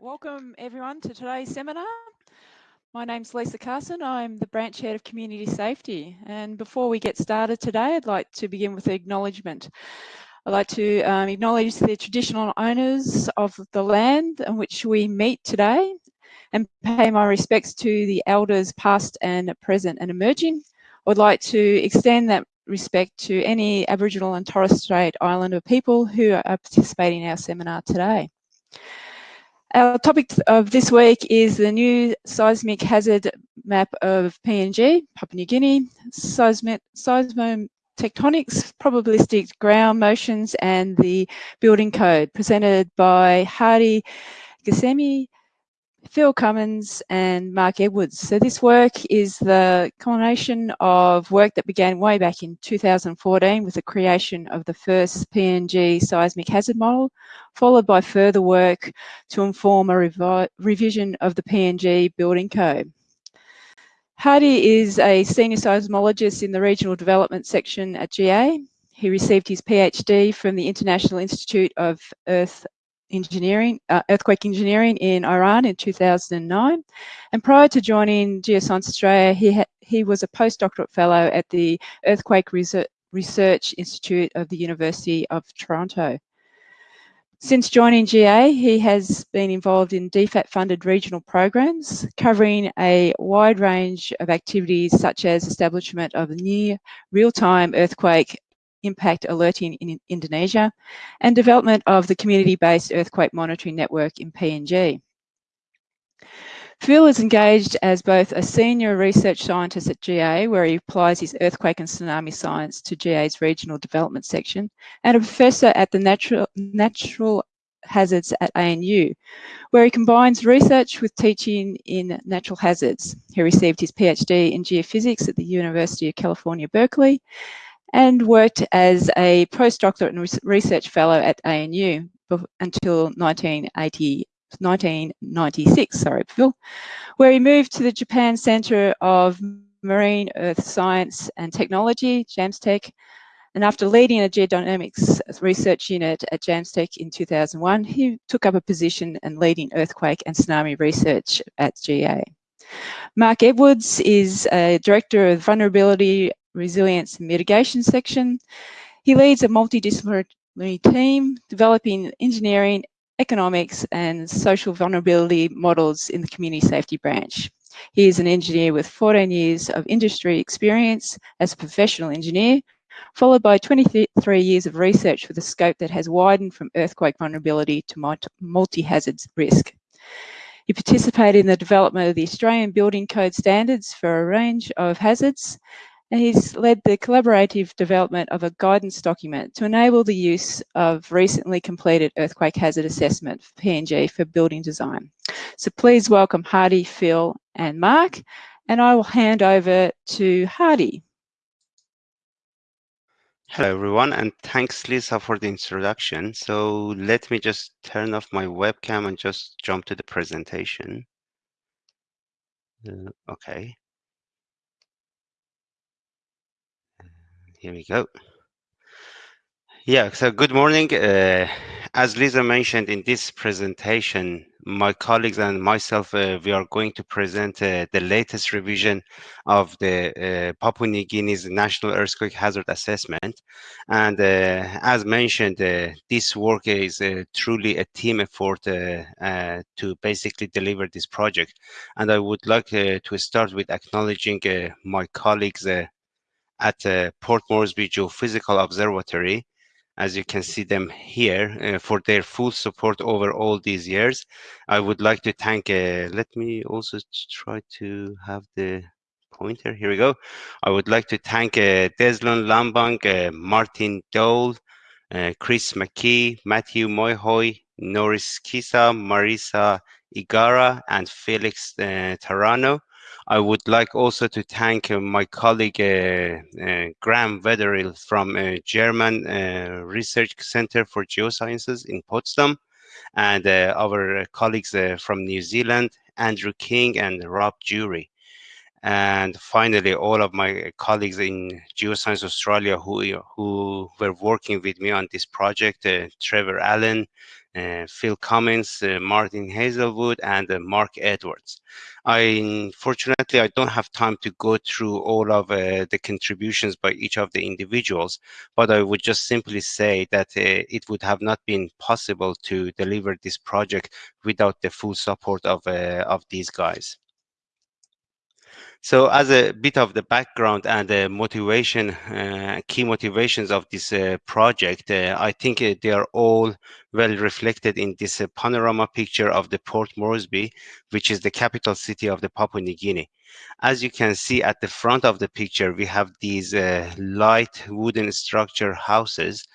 Welcome everyone to today's seminar. My name's Lisa Carson. I'm the branch head of community safety. And before we get started today, I'd like to begin with an acknowledgement. I'd like to um, acknowledge the traditional owners of the land on which we meet today and pay my respects to the elders past and present and emerging. I'd like to extend that respect to any Aboriginal and Torres Strait Islander people who are participating in our seminar today. Our topic of this week is the new seismic hazard map of PNG, Papua New Guinea, seismic, seismotectonics, probabilistic ground motions, and the building code, presented by Hadi Ghasemi, Phil Cummins and Mark Edwards. So this work is the culmination of work that began way back in 2014 with the creation of the first PNG seismic hazard model, followed by further work to inform a revision of the PNG building code. Hadi is a senior seismologist in the regional development section at GA. He received his PhD from the International Institute of Earth engineering, uh, earthquake engineering in Iran in 2009. And prior to joining Geoscience Australia, he, he was a postdoctoral fellow at the Earthquake Research Institute of the University of Tokyo. Since joining GA, he has been involved in DFAT-funded regional programs covering a wide range of activities such as establishment of near real-time earthquake impact alerting in Indonesia, and development of the community-based earthquake monitoring network in PNG. Phil is engaged as both a senior research scientist at GA, where he applies his earthquake and tsunami science to GA's regional development section, and a professor at the Natural, Natural Hazards at ANU, where he combines research with teaching in natural hazards. He received his PhD in geophysics at the University of California, Berkeley, and worked as a postdoctorate and research fellow at ANU until 1980, 1996, sorry, Phil, where he moved to the Japan Center of Marine Earth Science and Technology, JAMSTEC, and after leading a geodynamics research unit at JAMSTEC in 2001, he took up a position in leading earthquake and tsunami research at GA. Mark Edwards is a director of vulnerability resilience and mitigation section. He leads a multidisciplinary team developing engineering, economics and social vulnerability models in the community safety branch. He is an engineer with 14 years of industry experience as a professional engineer, followed by 23 years of research with a scope that has widened from earthquake vulnerability to multi-hazards risk. He participated in the development of the Australian Building Code standards for a range of hazards and he's led the collaborative development of a guidance document to enable the use of recently completed earthquake hazard assessment for PNG for building design. So please welcome Hadi, Phil and Mark, and I will hand over to Hadi. Hello everyone, and thanks Lisa for the introduction. So let me just turn off my webcam and just jump to the presentation. Uh, okay. Here we go. Yeah, so good morning. Uh, as Lisa mentioned in this presentation, my colleagues and myself, uh, we are going to present uh, the latest revision of the uh, Papua New Guinea's National Earthquake Hazard Assessment. And uh, as mentioned, uh, this work is truly a team effort to basically deliver this project. And I would like to start with acknowledging my colleagues at uh, Port Moresby Geophysical Observatory, as you can see them here, uh, for their full support over all these years. I would like to thank, uh, let me also try to have the pointer, here we go. I would like to thank uh, Deslon Lambang, uh, Martin Dole, uh, Chris McKee, Matthew Moihoy, Norris Kisa, Marisa Igara, and Felix uh, Tarano. I would like also to thank uh, my colleague uh, uh, Graeme Weatherill from German Research Center for Geosciences in Potsdam and our colleagues from New Zealand, Andrew King and Rob Jury. And finally, all of my colleagues in Geoscience Australia who, who were working with me on this project, uh, Trevor Allen, uh, Phil Cummins, uh, Martin Hazelwood, and uh, Mark Edwards. I, unfortunately, I don't have time to go through all of uh, the contributions by each of the individuals, but I would just simply say that uh, it would have not been possible to deliver this project without the full support of, uh, of these guys. So as a bit of the background and the motivation, uh, key motivations of this uh, project, uh, I think uh, they are all well reflected in this uh, panorama picture of the Port Moresby, which is the capital city of the Papua New Guinea. As you can see at the front of the picture, we have these uh, light wooden structure houses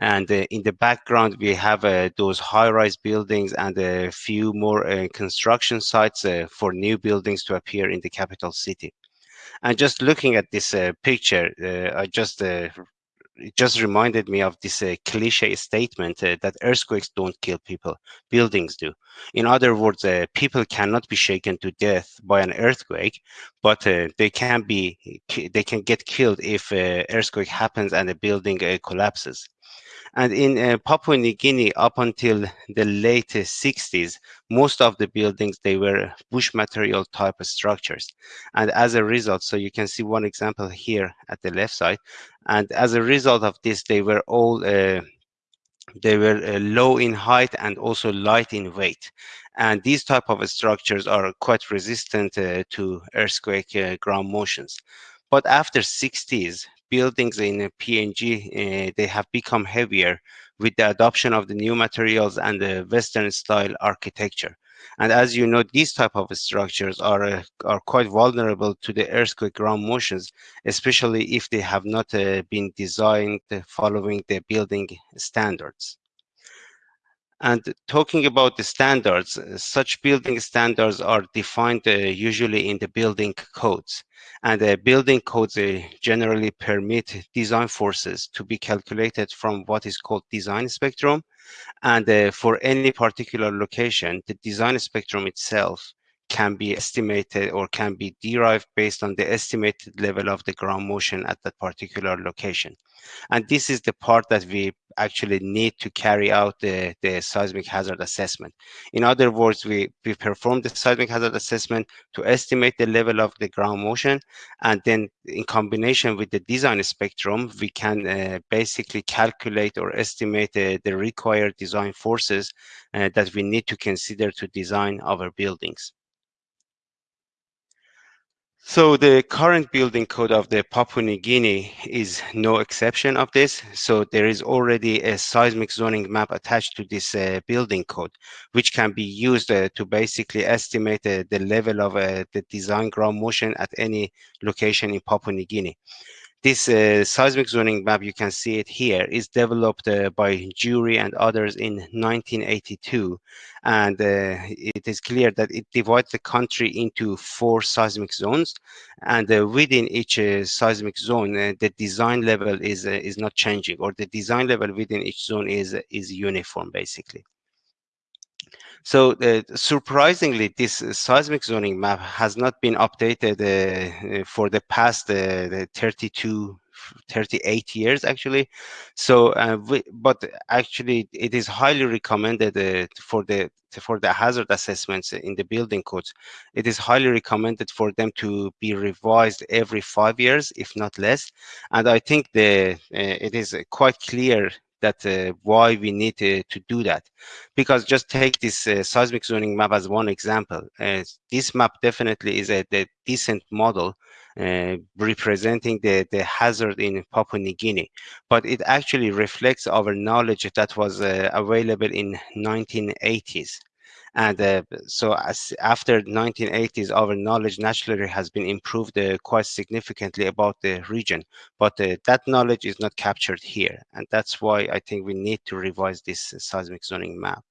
and uh, in the background, we have uh, those high-rise buildings and a few more uh, construction sites for new buildings to appear in the capital city. And just looking at this picture, I just it just reminded me of this uh, cliche statement uh, that earthquakes don't kill people, buildings do. In other words, uh, people cannot be shaken to death by an earthquake, but they can be they can get killed if an earthquake happens and the building collapses. And in uh, Papua New Guinea, up until the late 60s, most of the buildings, they were bush material type structures. And as a result, so you can see one example here at the left side. And as a result of this, they were all uh, they were uh, low in height and also light in weight. And these type of structures are quite resistant uh, to earthquake uh, ground motions. But after 60s, buildings in PNG, uh, they have become heavier with the adoption of the new materials and the Western style architecture. And as you know, these type of structures are, uh, are quite vulnerable to the earthquake ground motions, especially if they have not uh, been designed following the building standards. And talking about the standards, uh, such building standards are defined uh, usually in the building codes. And the building codes uh, generally permit design forces to be calculated from what is called design spectrum. And uh, for any particular location, the design spectrum itself can be estimated or can be derived based on the estimated level of the ground motion at that particular location. And this is the part that we actually need to carry out the, the seismic hazard assessment. In other words, we, we perform the seismic hazard assessment to estimate the level of the ground motion. And then in combination with the design spectrum, we can uh, basically calculate or estimate uh, the required design forces uh, that we need to consider to design our buildings. So the current building code of the Papua New Guinea is no exception of this. So there is already a seismic zoning map attached to this uh, building code, which can be used uh, to basically estimate uh, the level of uh, the design ground motion at any location in Papua New Guinea. This uh, seismic zoning map, you can see it here, is developed uh, by Jury and others in 1982. And uh, it is clear that it divides the country into four seismic zones. And uh, within each uh, seismic zone, uh, the design level is, is not changing, or the design level within each zone is, is uniform, basically. So uh, surprisingly, this uh, seismic zoning map has not been updated uh, uh for the past uh, 32 38 years actually. So uh, we, but actually it is highly recommended uh, for the for the hazard assessments in the building codes. It is highly recommended for them to be revised every five years if not less. And i think the uh, it is quite clear that uh, why we need to, to do that. Because just take this uh, seismic zoning map as one example. Uh, this map definitely is a, a decent model uh, representing the, the hazard in Papua New Guinea, but it actually reflects our knowledge that was uh, available in 1980s. And uh, so as after 1980s, our knowledge naturally has been improved uh, quite significantly about the region, but uh, that knowledge is not captured here. And that's why I think we need to revise this seismic zoning map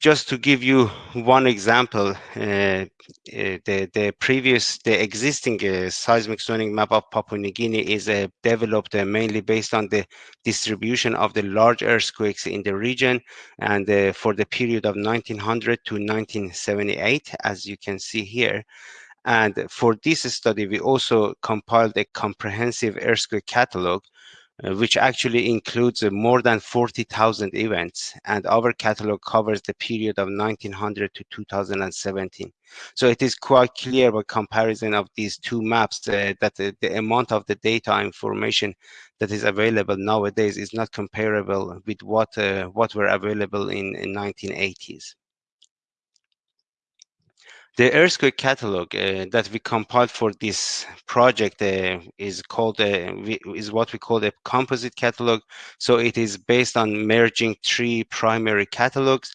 just to give you one example, uh, uh, the, the previous, the existing uh, seismic zoning map of Papua New Guinea is developed mainly based on the distribution of the large earthquakes in the region and for the period of 1900 to 1978, as you can see here. And for this study, we also compiled a comprehensive earthquake catalog which actually includes uh, more than 40,000 events. And our catalog covers the period of 1900 to 2017. So it is quite clear by comparison of these two maps uh, that the, the, amount of the data information that is available nowadays is not comparable with what uh, what were available in, in 1980s. The earthquake catalog uh, that we compiled for this project uh, is called uh, we, is what we call a composite catalog. So it is based on merging three primary catalogs,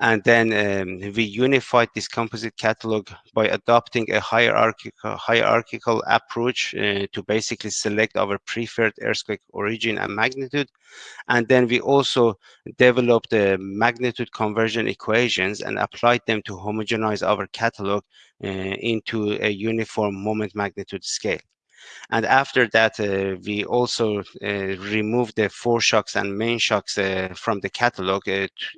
and then um, we unified this composite catalog by adopting a hierarchical hierarchical approach uh, to basically select our preferred earthquake origin and magnitude, and then we also developed the magnitude conversion equations and applied them to homogenize our catalog uh, into a uniform moment magnitude scale. And after that, uh, we also uh, removed the foreshocks and main shocks uh, from the catalog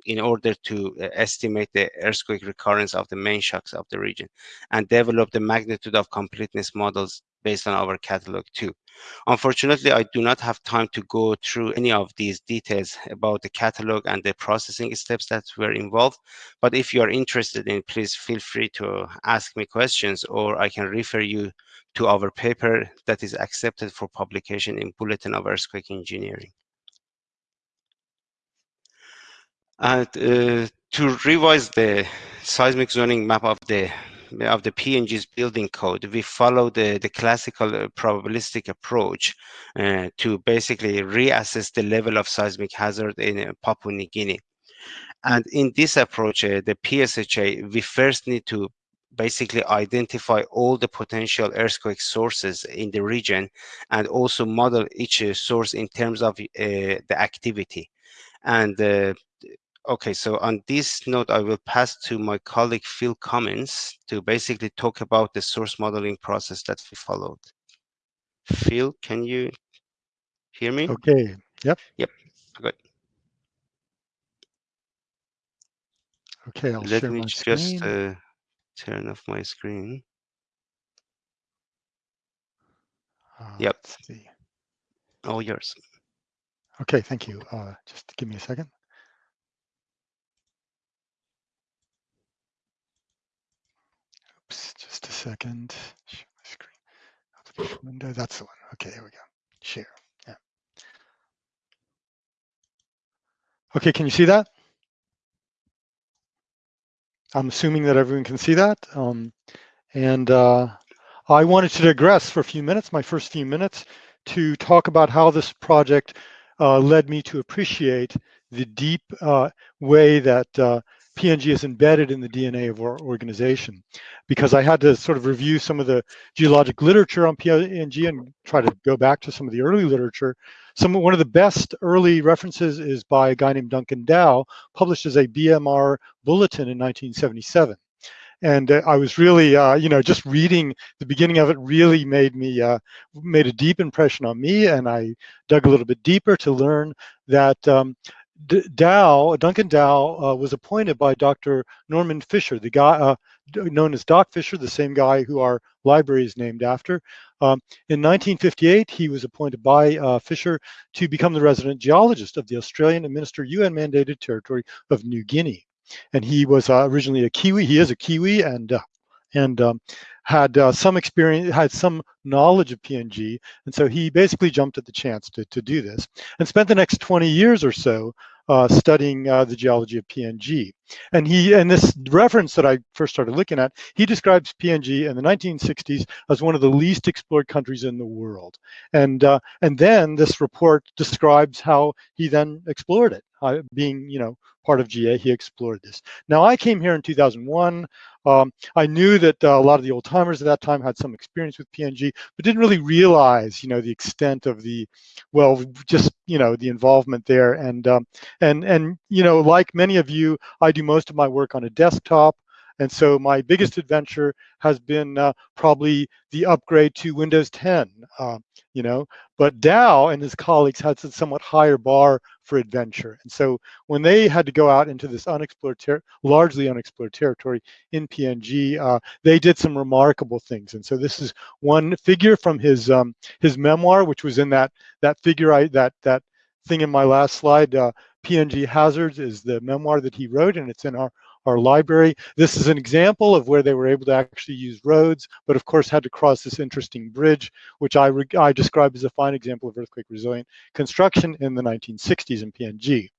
in order to estimate the earthquake recurrence of the main shocks of the region and develop the magnitude of completeness models based on our catalog too. Unfortunately, I do not have time to go through any of these details about the catalog and the processing steps that were involved. But if you are interested in, please feel free to ask me questions or I can refer you to our paper that is accepted for publication in Bulletin of Earthquake Engineering. And uh, to revise the seismic zoning map of the of the PNG's building code, we follow the, the classical uh, probabilistic approach uh, to basically reassess the level of seismic hazard in uh, Papua New Guinea. And in this approach, uh, the PSHA, we first need to basically identify all the potential earthquake sources in the region and also model each uh, source in terms of uh, the activity. And Okay, so on this note, I will pass to my colleague Phil Cummins to basically talk about the source modeling process that we followed. Phil, can you hear me? Okay, yep. Yep, good. Okay, I'll Let me just uh, turn off my screen. Uh, Yep. see. All yours. Okay, thank you. Uh, just give me a second. Oops, just a second. Share my screen. Application window, that's the one. Okay, there we go. Share. Yeah. Okay, can you see that? I'm assuming that everyone can see that. Um, and uh, I wanted to digress for a few minutes, my first few minutes, to talk about how this project uh, led me to appreciate the deep uh, way that uh, PNG is embedded in the DNA of our organization because I had to sort of review some of the geologic literature on PNG and try to go back to some of the early literature. Some one of the best early references is by a guy named Duncan Dow, published as a BMR bulletin in 1977. And uh, I was really, uh, you know, just reading the beginning of it really made me, uh, made a deep impression on me. And I dug a little bit deeper to learn that um, Dow, Duncan Dow, uh, was appointed by Dr. Norman Fisher, the guy uh, known as Doc Fisher, the same guy who our library is named after. Um, in 1958, he was appointed by uh, Fisher to become the resident geologist of the Australian administered UN-mandated territory of New Guinea. And he was uh, originally a Kiwi. He is a Kiwi, and uh, and um, had uh, some experience, had some knowledge of PNG, and so he basically jumped at the chance to, to do this, and spent the next 20 years or so uh, studying uh, the geology of PNG. And he, and this reference that I first started looking at, he describes PNG in the 1960s as one of the least explored countries in the world. And uh, and then this report describes how he then explored it, uh, being you know part of GA, he explored this. Now I came here in 2001. Um, I knew that uh, a lot of the old timers at that time had some experience with PNG, but didn't really realize, you know, the extent of the, well, just you know, the involvement there. And um, and and you know, like many of you, I do most of my work on a desktop. And so my biggest adventure has been uh, probably the upgrade to Windows 10. Uh, you know, but Dow and his colleagues had a somewhat higher bar for adventure. And so when they had to go out into this unexplored, largely unexplored territory in PNG, uh, they did some remarkable things. And so this is one figure from his um, his memoir, which was in that that figure I that that thing in my last slide. Uh, PNG Hazards is the memoir that he wrote, and it's in our our library. This is an example of where they were able to actually use roads, but of course had to cross this interesting bridge, which I, I describe as a fine example of earthquake resilient construction in the 1960s in PNG.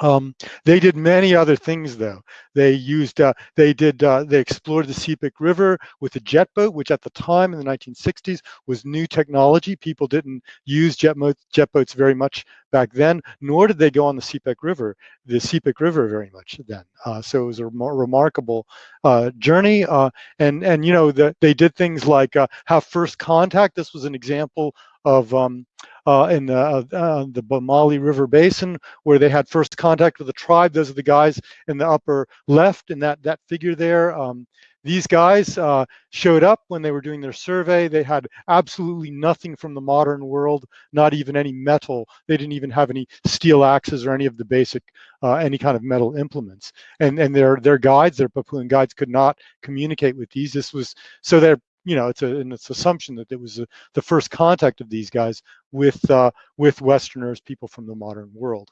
Um, they did many other things though. They used, uh, they did, uh, they explored the Sepik River with a jet boat, which at the time in the 1960s was new technology. People didn't use jet, jet boats very much back then, nor did they go on the Sepik River, the Sepik River very much then. Uh, so it was a remarkable uh, journey. Uh, and, and, you know, the, they did things like uh, have first contact. This was an example of um, uh, in the, uh, uh, the Bomali River Basin, where they had first contact with the tribe. Those are the guys in the upper left in that, that figure there. Um, these guys uh, showed up when they were doing their survey. They had absolutely nothing from the modern world, not even any metal. They didn't even have any steel axes or any of the basic, uh, any kind of metal implements. And, and their, their guides, their Papuan guides could not communicate with these. This was, so their you know, it's a, and it's assumption that it was a, the first contact of these guys with uh, with Westerners, people from the modern world.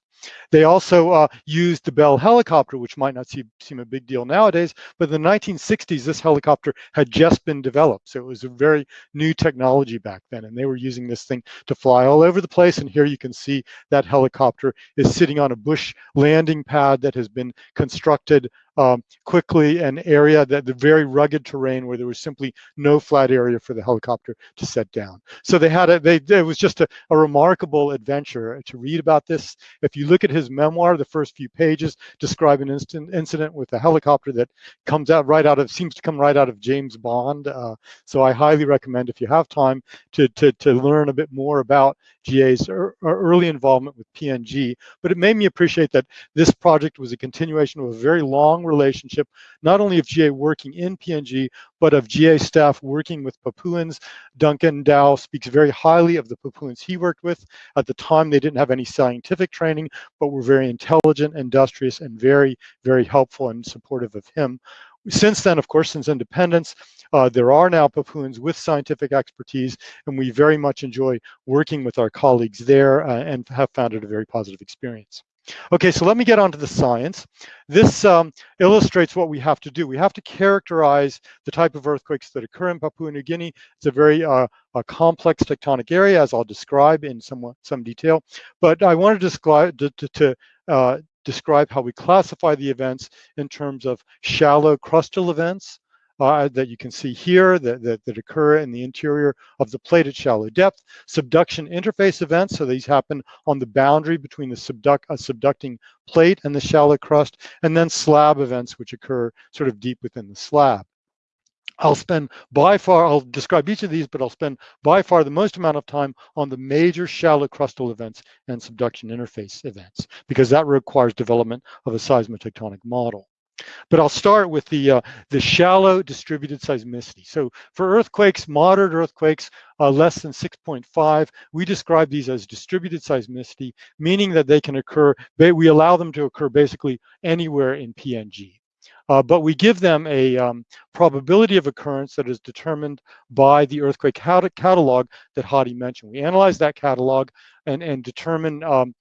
They also uh, used the Bell helicopter, which might not seem, seem a big deal nowadays, but in the 1960s, this helicopter had just been developed. So it was a very new technology back then, and they were using this thing to fly all over the place. And here you can see that helicopter is sitting on a bush landing pad that has been constructed um, quickly an area that the very rugged terrain where there was simply no flat area for the helicopter to set down. So they had a, they, it was just a, a remarkable adventure to read about this. If you look at his memoir, the first few pages describe an instant incident with a helicopter that comes out right out of, seems to come right out of James Bond. Uh, so I highly recommend if you have time to, to, to learn a bit more about GA's early involvement with PNG. But it made me appreciate that this project was a continuation of a very long relationship, not only of GA working in PNG, but of GA staff working with Papuans. Duncan Dow speaks very highly of the Papuans he worked with. At the time, they didn't have any scientific training, but were very intelligent, industrious, and very, very helpful and supportive of him. Since then, of course, since independence, uh, there are now Papuans with scientific expertise, and we very much enjoy working with our colleagues there uh, and have found it a very positive experience. Okay, so let me get on to the science. This um, illustrates what we have to do. We have to characterize the type of earthquakes that occur in Papua New Guinea. It's a very uh, a complex tectonic area, as I'll describe in some, some detail. But I want to to, to, to uh, describe how we classify the events in terms of shallow crustal events, uh, that you can see here that, that, that, occur in the interior of the plate at shallow depth. Subduction interface events, so these happen on the boundary between the subduct, uh, subducting plate and the shallow crust, and then slab events, which occur sort of deep within the slab. I'll spend by far, I'll describe each of these, but I'll spend by far the most amount of time on the major shallow crustal events and subduction interface events, because that requires development of a seismotectonic model. But I'll start with the uh, the shallow distributed seismicity. So for earthquakes, moderate earthquakes, uh, less than 6.5, we describe these as distributed seismicity, meaning that they can occur, we allow them to occur basically anywhere in PNG. Uh, but we give them a um, probability of occurrence that is determined by the earthquake catalog that Hadi mentioned. We analyze that catalog and, and determine um,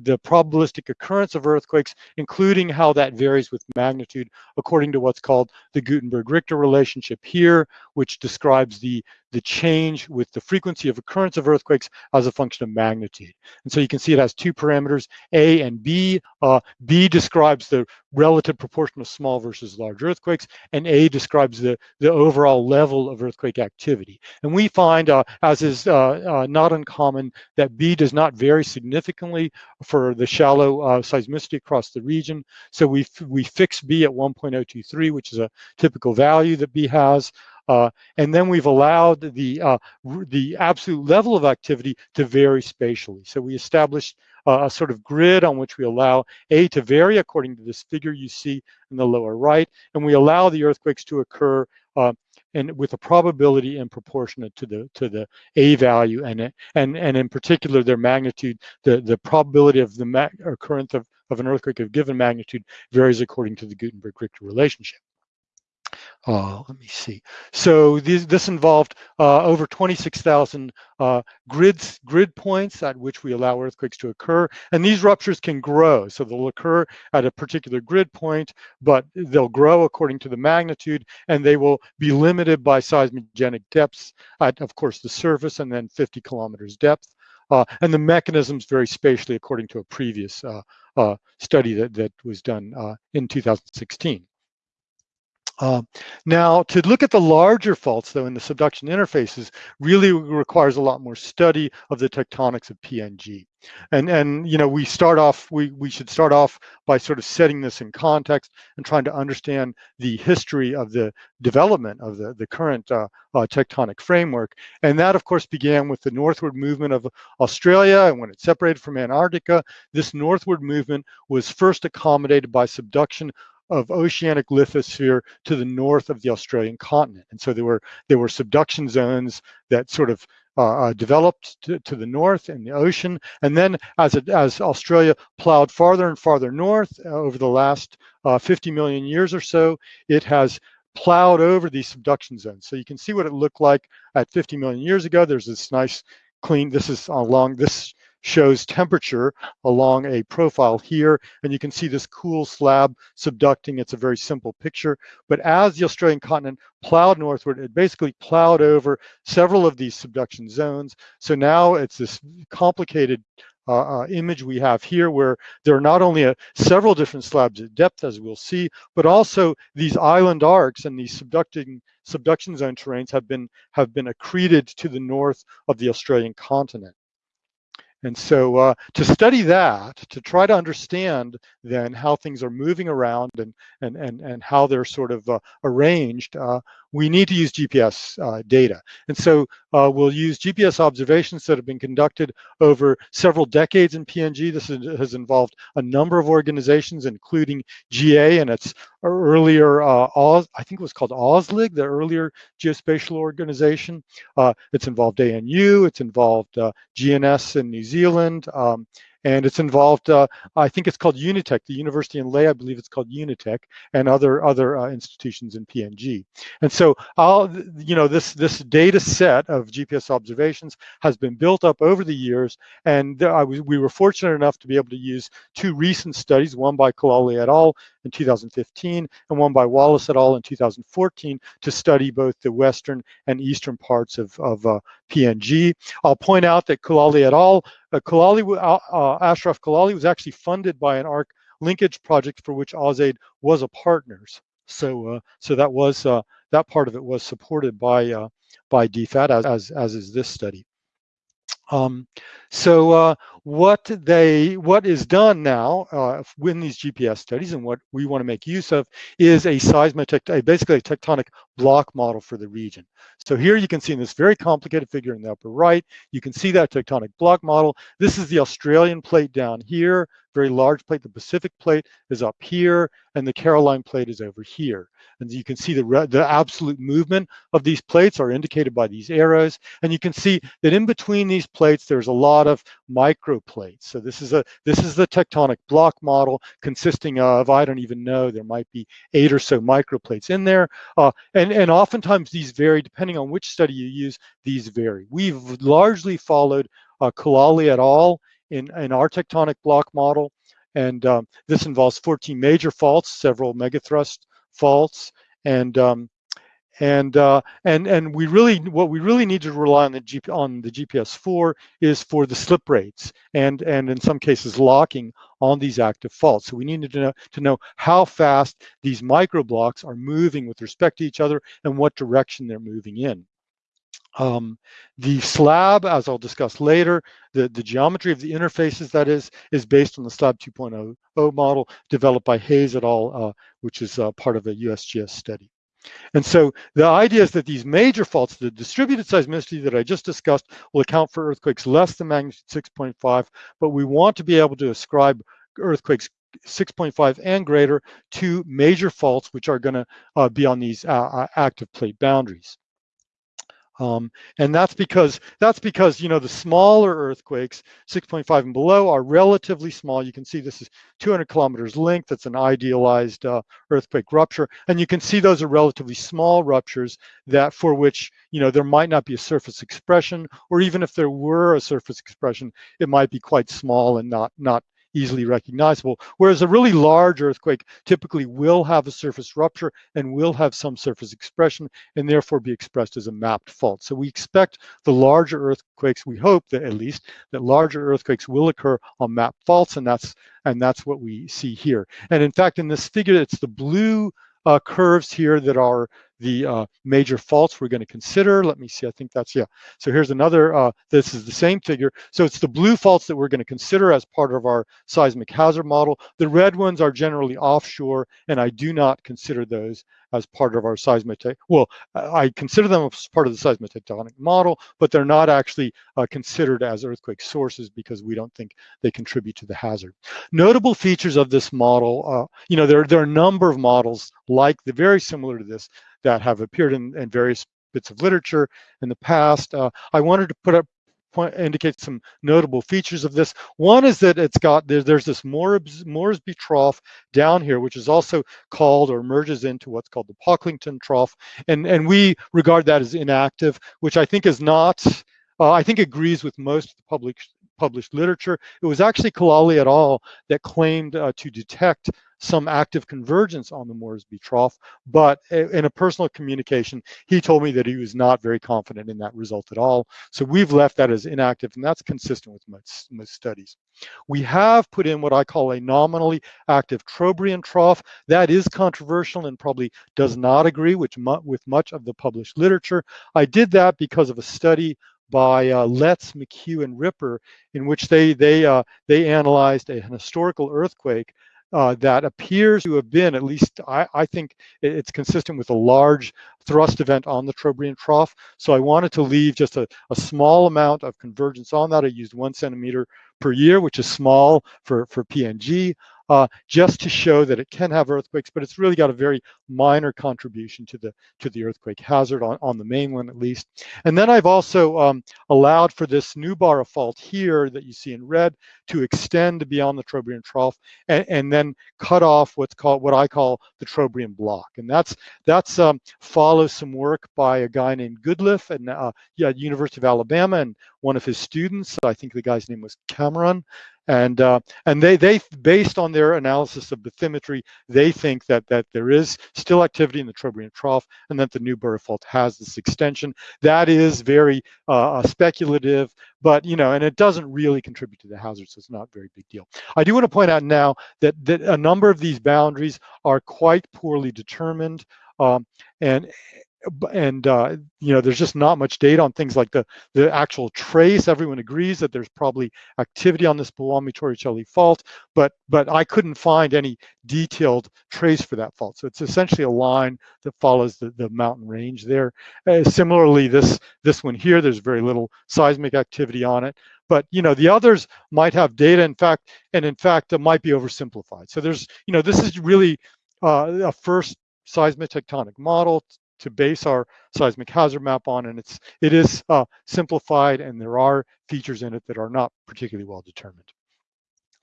the probabilistic occurrence of earthquakes, including how that varies with magnitude according to what's called the Gutenberg-Richter relationship here, which describes the, the change with the frequency of occurrence of earthquakes as a function of magnitude. And so you can see it has two parameters, A and B. Uh, B describes the relative proportion of small versus large earthquakes, and A describes the, the overall level of earthquake activity. And we find, uh, as is uh, uh not uncommon, that B does not vary significantly for the shallow uh, seismicity across the region. So we, we fix B at 1.023, which is a typical value that B has. Uh, and then we've allowed the uh, the absolute level of activity to vary spatially. So we established a sort of grid on which we allow A to vary according to this figure you see in the lower right, and we allow the earthquakes to occur uh, and with a probability in proportionate to the to the A value and and and in particular their magnitude, the the probability of the occurrence of, of an earthquake of given magnitude varies according to the Gutenberg-Richter relationship. Uh, let me see. So this, this involved uh, over 26,000 uh, grids, grid points at which we allow earthquakes to occur. And these ruptures can grow. So they'll occur at a particular grid point, but they'll grow according to the magnitude, and they will be limited by seismogenic depths at, of course, the surface and then 50 kilometers depth. Uh, and the mechanisms vary spatially according to a previous uh, uh, study that, that was done in 2016. Uh, now, to look at the larger faults, though, in the subduction interfaces, really requires a lot more study of the tectonics of PNG. And, and you know, we start off, we, we should start off by sort of setting this in context and trying to understand the history of the development of the, the current uh, uh, tectonic framework. And that, of course, began with the northward movement of Australia. And when it separated from Antarctica, this northward movement was first accommodated by subduction of oceanic lithosphere to the north of the Australian continent. And so there were there were subduction zones that sort of uh, uh, developed to, to, the north in the ocean. And then as, it, as Australia plowed farther and farther north uh, over the last uh, 50 million years or so, it has plowed over these subduction zones. So you can see what it looked like at 50 million years ago. There's this nice clean, this is along this shows temperature along a profile here, and you can see this cool slab subducting. It's a very simple picture, but as the Australian continent plowed northward, it basically plowed over several of these subduction zones. So now it's this complicated uh, uh, image we have here where there are not only a, several different slabs at depth as we'll see, but also these island arcs and these subducting subduction zone terrains have been have been accreted to the north of the Australian continent. And so uh, to study that, to try to understand then how things are moving around and, and, and, and how they're sort of uh, arranged, uh, we need to use GPS uh, data. And so uh, we'll use GPS observations that have been conducted over several decades in PNG. This is, has involved a number of organizations, including GA and its earlier, uh, Oz, I think it was called AUSLIG, the earlier geospatial organization. Uh, it's involved ANU, it's involved uh, GNS in New Zealand, um, and it's involved, uh, I think it's called Unitech, the university in Lae, I believe it's called Unitech, and other other uh, institutions in PNG. And so, I'll, you know, this this data set of GPS observations has been built up over the years, and I was, we were fortunate enough to be able to use two recent studies, one by Koulali et al in 2015 and one by Wallace et al. in 2014 to study both the western and eastern parts of, of uh, PNG. I'll point out that Koulali et al., uh, Koulali, uh, uh, Ashraf Koulali was actually funded by an ARC linkage project for which AusAid was a partners. So, uh, so that was uh, that part of it was supported by by DFAT as, as as is this study. Um, so what they what is done now uh, in these GPS studies and what we want to make use of is a seismotect, basically a tectonic block model for the region. So here you can see in this very complicated figure in the upper right, you can see that tectonic block model. This is the Australian plate down here, very large plate. The Pacific plate is up here, and the Caroline plate is over here. And you can see the, the absolute movement of these plates are indicated by these arrows. And you can see that in between these plates, there's a lot of microplates. So this is a this is the tectonic block model consisting of, I don't even know, there might be eight or so microplates in there. Uh, and, and oftentimes these vary, depending on which study you use, these vary. We've largely followed uh, Koulali et al in, in our tectonic block model. And um, this involves 14 major faults, several megathrust faults, and um, and uh, and and we really what we really need to rely on the G, on the GPS for is for the slip rates and and in some cases locking on these active faults. So we need to know to know how fast these micro blocks are moving with respect to each other and what direction they're moving in. Um, the slab, as I'll discuss later, the, the geometry of the interfaces, that is, is based on the slab 2.0 model developed by Hayes et al., uh, which is uh, part of a USGS study. And so the idea is that these major faults, the distributed seismicity that I just discussed, will account for earthquakes less than magnitude 6.5, but we want to be able to ascribe earthquakes 6.5 and greater to major faults, which are going to uh, be on these uh, uh, active plate boundaries. Um, and that's because that's because you know the smaller earthquakes, 6.5 and below, are relatively small. You can see this is 200 kilometers length. That's an idealized uh, earthquake rupture, and you can see those are relatively small ruptures that for which you know there might not be a surface expression, or even if there were a surface expression, it might be quite small and not not easily recognizable. Whereas a really large earthquake typically will have a surface rupture and will have some surface expression and therefore be expressed as a mapped fault. So we expect the larger earthquakes, we hope that at least, that larger earthquakes will occur on mapped faults and that's and that's what we see here. And in fact, in this figure, it's the blue uh, curves here that are the uh, major faults we're going to consider. Let me see, I think that's, yeah. So here's another, uh, this is the same figure. So it's the blue faults that we're going to consider as part of our seismic hazard model. The red ones are generally offshore, and I do not consider those as part of our seismic, well, I consider them as part of the seismotectonic model, but they're not actually uh, considered as earthquake sources because we don't think they contribute to the hazard. Notable features of this model, uh, you know, there, there are a number of models like the very similar to this that have appeared in, in various bits of literature in the past. Uh, I wanted to put up point, indicate some notable features of this. One is that it's got there, there's this Moresby trough down here, which is also called or merges into what's called the Pocklington trough, and and we regard that as inactive, which I think is not. Uh, I think agrees with most of the public published literature. It was actually Koulali et al. that claimed uh, to detect some active convergence on the Moresby trough, but in a personal communication, he told me that he was not very confident in that result at all. So we've left that as inactive, and that's consistent with most, most studies. We have put in what I call a nominally active Trobriand trough. That is controversial and probably does not agree with, with much of the published literature. I did that because of a study by uh, Letts, McCue, and Ripper, in which they they uh, they analyzed a, an historical earthquake uh, that appears to have been, at least I, I, think it's consistent with a large thrust event on the Trobriand trough. So I wanted to leave just a, a small amount of convergence on that. I used one centimeter per year, which is small for, for PNG uh, just to show that it can have earthquakes, but it's really got a very minor contribution to the to the earthquake hazard on, on the mainland at least. And then I've also um, allowed for this Nubara fault here that you see in red to extend beyond the Trobriand trough and, and then cut off what's called what I call the Trobriand block. And that's that's um, follows some work by a guy named Goodliffe and uh, yeah, University of Alabama and one of his students, I think the guy's name was Cameron, and uh, and they they based on their analysis of bathymetry, they think that that there is still activity in the Trobriand trough, and that the Nubara fault has this extension. That is very uh, uh, speculative, but you know, and it doesn't really contribute to the hazard, so it's not a very big deal. I do want to point out now that that a number of these boundaries are quite poorly determined. Um, and and uh, you know there's just not much data on things like the the actual trace. Everyone agrees that there's probably activity on this Bewani Torricelli fault but but I couldn't find any detailed trace for that fault. So it's essentially a line that follows the, the mountain range there. Uh, similarly this this one here there's very little seismic activity on it. But you know the others might have data in fact and in fact it might be oversimplified. So there's you know this is really uh, a first seismic tectonic model to base our seismic hazard map on, and it's it is uh, simplified, and there are features in it that are not particularly well determined.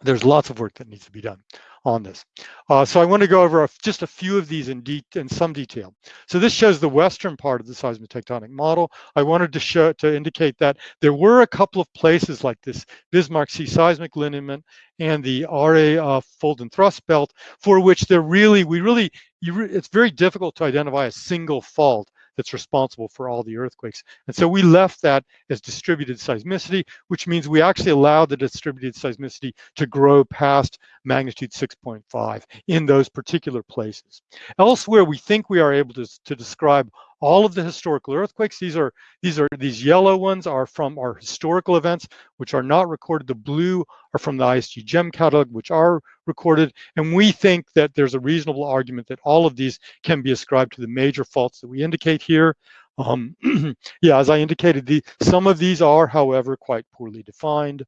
There's lots of work that needs to be done on this. Uh, so I want to go over a, just a few of these in, in some detail. So this shows the western part of the seismotectonic model. I wanted to show to indicate that there were a couple of places like this Bismarck Sea seismic lineament and the RA uh, fold and thrust belt for which there really, we really, re it's very difficult to identify a single fault that's responsible for all the earthquakes. And so we left that as distributed seismicity, which means we actually allowed the distributed seismicity to grow past magnitude 6.5 in those particular places. Elsewhere, we think we are able to, to describe all of the historical earthquakes. These are these are these yellow ones are from our historical events, which are not recorded. The blue are from the ISC GEM catalog, which are recorded. And we think that there's a reasonable argument that all of these can be ascribed to the major faults that we indicate here. Um, yeah, as I indicated, the, some of these are, however, quite poorly defined.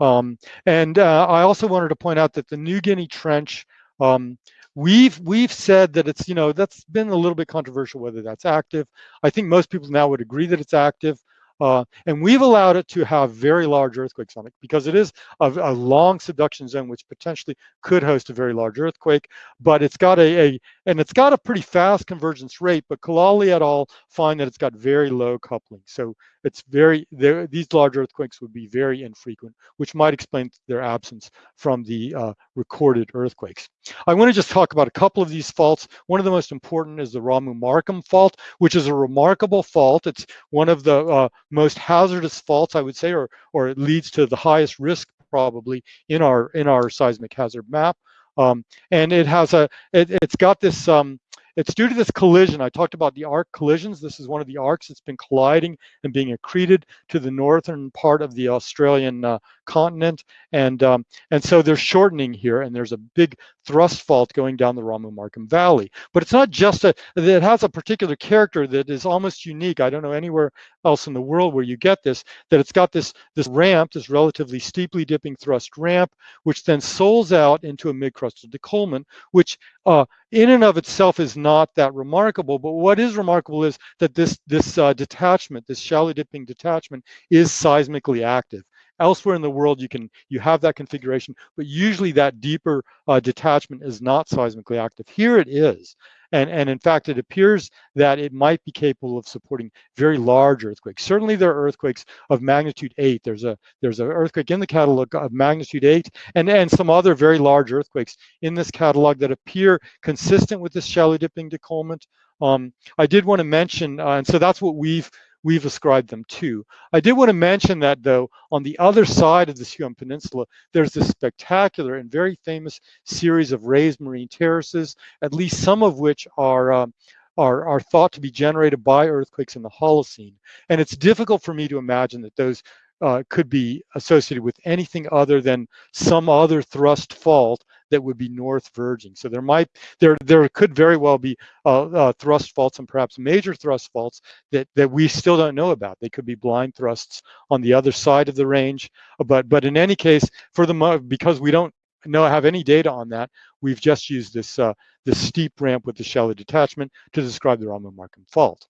Um, and uh, I also wanted to point out that the New Guinea Trench, um, we've we've said that it's, you know, that's been a little bit controversial whether that's active. I think most people now would agree that it's active. Uh, and we've allowed it to have very large earthquakes on it because it is a, a, long subduction zone which potentially could host a very large earthquake, but it's got a, a and it's got a pretty fast convergence rate, but Koulali et al. find that it's got very low coupling. So it's very, these large earthquakes would be very infrequent, which might explain their absence from the uh, recorded earthquakes. I want to just talk about a couple of these faults. One of the most important is the Ramu Markham fault, which is a remarkable fault. It's one of the uh, most hazardous faults, I would say, or, or it leads to the highest risk probably in our in our seismic hazard map. Um, and it has a, it, has got this, um, it's due to this collision. I talked about the arc collisions. This is one of the arcs that's been colliding and being accreted to the northern part of the Australian uh, continent. And, um, and so they're shortening here and there's a big thrust fault going down the Ramu Markham Valley. But it's not just a, it has a particular character that is almost unique. I don't know anywhere else in the world where you get this, that it's got this, this ramp, this relatively steeply dipping thrust ramp, which then soles out into a mid-crustal décollement, which uh, in and of itself is not that remarkable. But what is remarkable is that this, this uh, detachment, this shallow dipping detachment is seismically active. Elsewhere in the world, you can you have that configuration, but usually that deeper uh, detachment is not seismically active. Here it is. And, and in fact, it appears that it might be capable of supporting very large earthquakes. Certainly there are earthquakes of magnitude eight. There's a there's an earthquake in the catalog of magnitude eight and, and some other very large earthquakes in this catalog that appear consistent with this shallow dipping décollement. Um, I did want to mention, uh, and so that's what we've we've ascribed them to. I did want to mention that though, on the other side of the Huon Peninsula, there's this spectacular and very famous series of raised marine terraces, at least some of which are um, are, are thought to be generated by earthquakes in the Holocene. And it's difficult for me to imagine that those uh, could be associated with anything other than some other thrust fault that would be north verging. So there might, there, there could very well be uh, uh, thrust faults and perhaps major thrust faults that, that we still don't know about. They could be blind thrusts on the other side of the range. But, but in any case, for the, because we don't know, have any data on that, we've just used this, uh, this steep ramp with the shallow detachment to describe the Ramu Markham fault.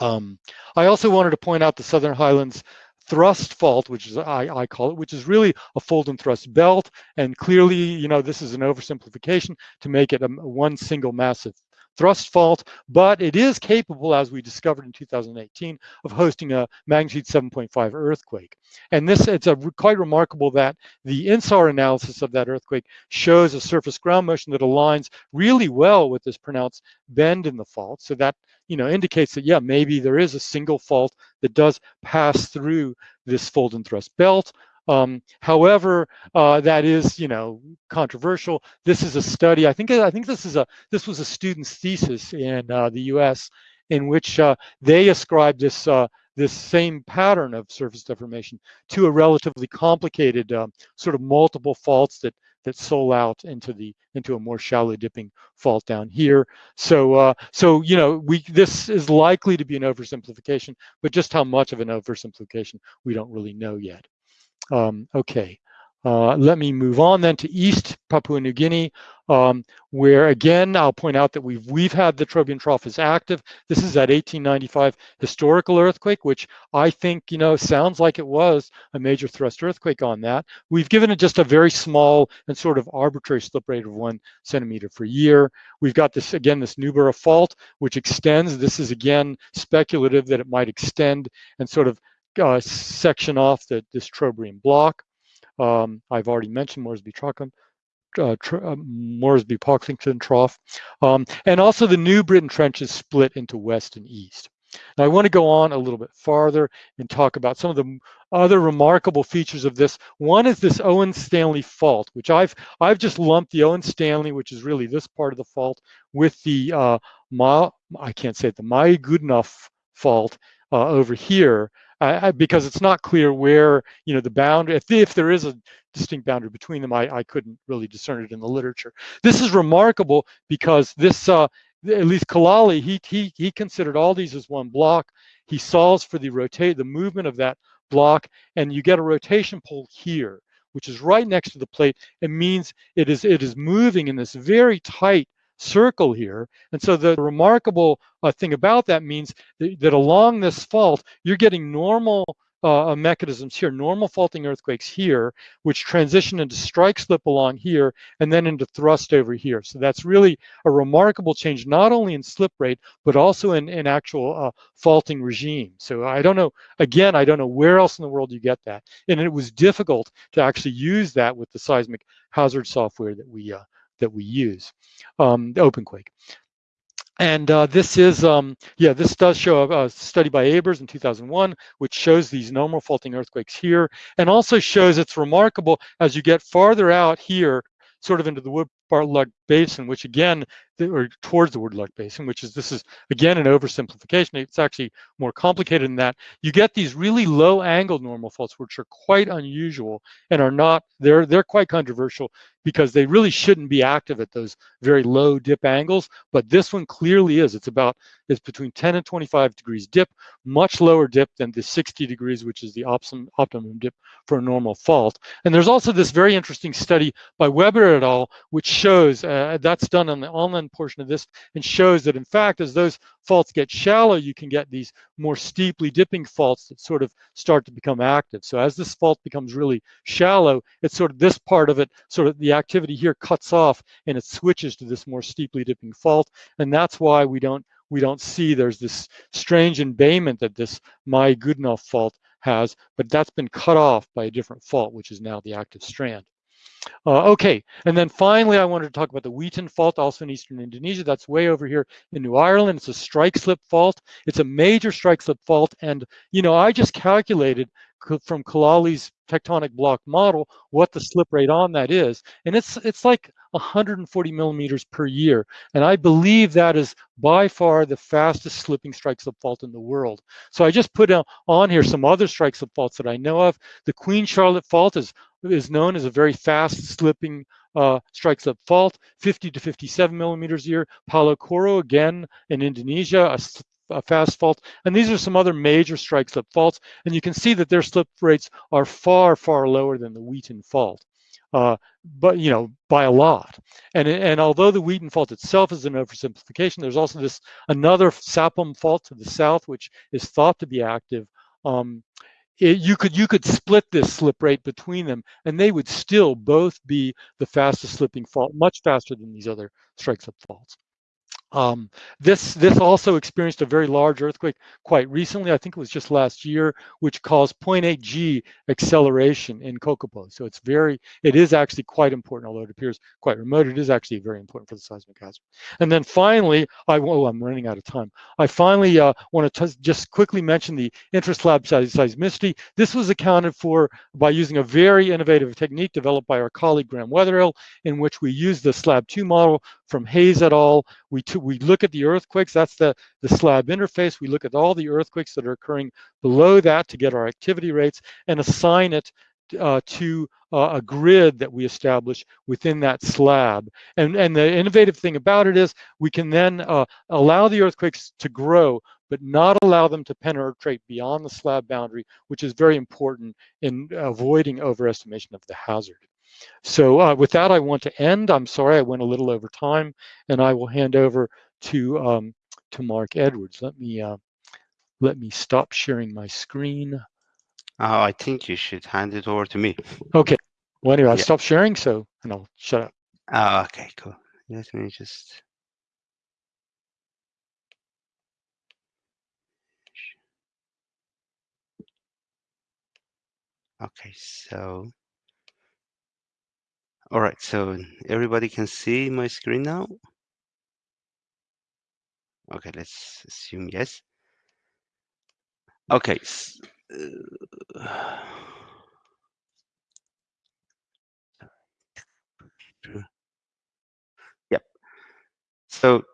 Um, I also wanted to point out the Southern Highlands thrust fault, which is I, I call it, which is really a fold and thrust belt. And clearly, you know, this is an oversimplification to make it a, one single massive thrust fault, but it is capable, as we discovered in 2018, of hosting a magnitude 7.5 earthquake. And this, it's a quite remarkable that the INSAR analysis of that earthquake shows a surface ground motion that aligns really well with this pronounced bend in the fault. So that, you know, indicates that, yeah, maybe there is a single fault that does pass through this fold and thrust belt. Um, however, uh, that is, you know, controversial. This is a study. I think I think this is a this was a student's thesis in uh, the U.S. in which uh, they ascribed this uh, this same pattern of surface deformation to a relatively complicated um, sort of multiple faults that that sole out into the into a more shallow dipping fault down here. So uh, so you know we this is likely to be an oversimplification, but just how much of an oversimplification we don't really know yet. Um, okay, uh, let me move on then to East Papua New Guinea, um, where again, I'll point out that we've, we've had the Trobriand Trough as active. This is that 1895 historical earthquake, which I think, you know, sounds like it was a major thrust earthquake on that. We've given it just a very small and sort of arbitrary slip rate of one centimeter per year. We've got this, again, this Newborough fault, which extends. This is again speculative that it might extend and sort of uh, section off the, this Trobriand block. Um, I've already mentioned Moresby Trockham, uh, uh, Moresby Pocklington Trough. Um, and also the New Britain Trench is split into west and east. Now I want to go on a little bit farther and talk about some of the other remarkable features of this. One is this Owen Stanley fault, which I've I've just lumped the Owen Stanley, which is really this part of the fault, with the uh, Ma, I can't say it, the Mai Goodenough fault uh, over here, Because it's not clear where, you know, the boundary, if, if there is a distinct boundary between them, I, I couldn't really discern it in the literature. This is remarkable because this, uh, at least Koulali, he, he, he considered all these as one block. He solves for the rotate, the movement of that block, and you get a rotation pole here, which is right next to the plate. It means it is, it is moving in this very tight circle here. And so the remarkable uh, thing about that means that, that, along this fault, you're getting normal uh, mechanisms here, normal faulting earthquakes here, which transition into strike slip along here and then into thrust over here. So that's really a remarkable change, not only in slip rate, but also in, in actual uh, faulting regime. So I don't know, again, I don't know where else in the world you get that. And it was difficult to actually use that with the seismic hazard software that we, uh, that we use, um, OpenQuake. And uh, this is, um, yeah, this does show a, a, study by Abers in 2001, which shows these normal faulting earthquakes here, and also shows it's remarkable as you get farther out here, sort of into the Wood Bartlett Basin, which again, or towards the Woodlark Basin, which is, this is again an oversimplification. It's actually more complicated than that. You get these really low angle normal faults, which are quite unusual and are not, they're, they're quite controversial because they really shouldn't be active at those very low dip angles. But this one clearly is. It's about, it's between 10 and 25 degrees dip, much lower dip than the 60 degrees, which is the optimum, optimum dip for a normal fault. And there's also this very interesting study by Weber et al., which shows, uh, Uh, that's done on the online portion of this, and shows that in fact, as those faults get shallow, you can get these more steeply dipping faults that sort of start to become active. So as this fault becomes really shallow, it's sort of this part of it, sort of the activity here cuts off and it switches to this more steeply dipping fault. And that's why we don't we don't see there's this strange embayment that this Mai Goodenough fault has, but that's been cut off by a different fault, which is now the active strand. Uh, okay, and then finally, I wanted to talk about the Weitin Fault, also in eastern Indonesia. That's way over here in New Ireland. It's a strike slip fault. It's a major strike slip fault. And, you know, I just calculated from Koulali's tectonic block model what the slip rate on that is. And it's, it's like 140 millimeters per year. And I believe that is by far the fastest slipping strike slip fault in the world. So I just put on here some other strike faults that I know of. The Queen Charlotte Fault is is known as a very fast slipping uh, strike fault, 50 to 57 millimeters a year. Palu Koro, again, in Indonesia, a, a, fast fault. And these are some other major strike slip faults. And you can see that their slip rates are far, far lower than the Weitin fault. Uh, but you know by a lot. And and although the Weitin fault itself is an oversimplification there's also this another Sapum fault to the south which is thought to be active um, it, you could you could split this slip rate between them and they would still both be the fastest slipping fault much faster than these other strike slip faults um, this this also experienced a very large earthquake quite recently. I think it was just last year, which caused 0.8 G acceleration in Kokopo. So it's very, it is actually quite important, although it appears quite remote. It is actually very important for the seismic hazard. And then finally, I oh, I'm running out of time. I finally uh, want to just quickly mention the interest intraslab seismicity. This was accounted for by using a very innovative technique developed by our colleague Graeme Weatherill, in which we used the slab two model from Hayes et al. We, we look at the earthquakes, that's the, the slab interface. We look at all the earthquakes that are occurring below that to get our activity rates and assign it uh, to uh, a grid that we establish within that slab. And, and the innovative thing about it is we can then uh, allow the earthquakes to grow, but not allow them to penetrate beyond the slab boundary, which is very important in avoiding overestimation of the hazard. So uh, with that, I want to end. I'm sorry I went a little over time, and I will hand over to um, to Mark Edwards. Let me uh, let me stop sharing my screen. Uh, I think you should hand it over to me. Okay. Well, anyway, I'll yeah. stop sharing, so and I'll shut up. Uh, okay, cool. Let me just. Okay, so all right, so everybody can see my screen now? Okay, let's assume yes. Okay. Uh, yep. So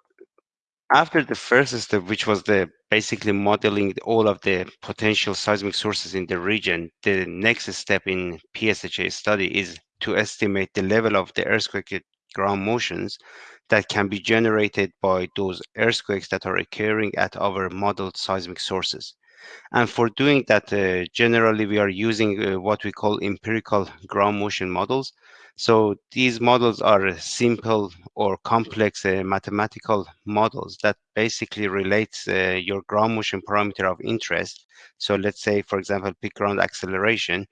after the first step, which was the basically modeling all of the potential seismic sources in the region, the next step in PSHA study is to estimate the level of the earthquake ground motions that can be generated by those earthquakes that are occurring at our modeled seismic sources. And for doing that, uh, generally we are using uh, what we call empirical ground motion models. So these models are simple or complex uh, mathematical models that basically relates uh, your ground motion parameter of interest. So let's say, for example, peak ground acceleration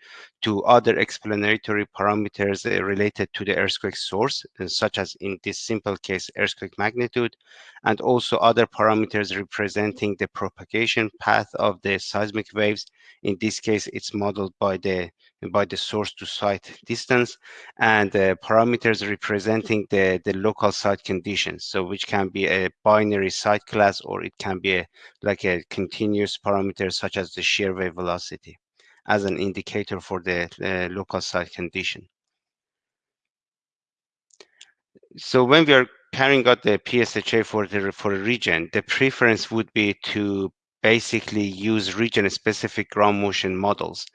to other explanatory parameters uh, related to the earthquake source, uh, such as in this simple case, earthquake magnitude, and also other parameters representing the propagation path of the seismic waves. In this case, it's modeled by the by the source to site distance and uh, parameters representing the, the local site conditions. So which can be a binary site class or it can be a, like a continuous parameter such as the shear wave velocity as an indicator for the uh, local site condition. So when we are carrying out the PSHA for the for a region, the preference would be to basically use region-specific ground motion models.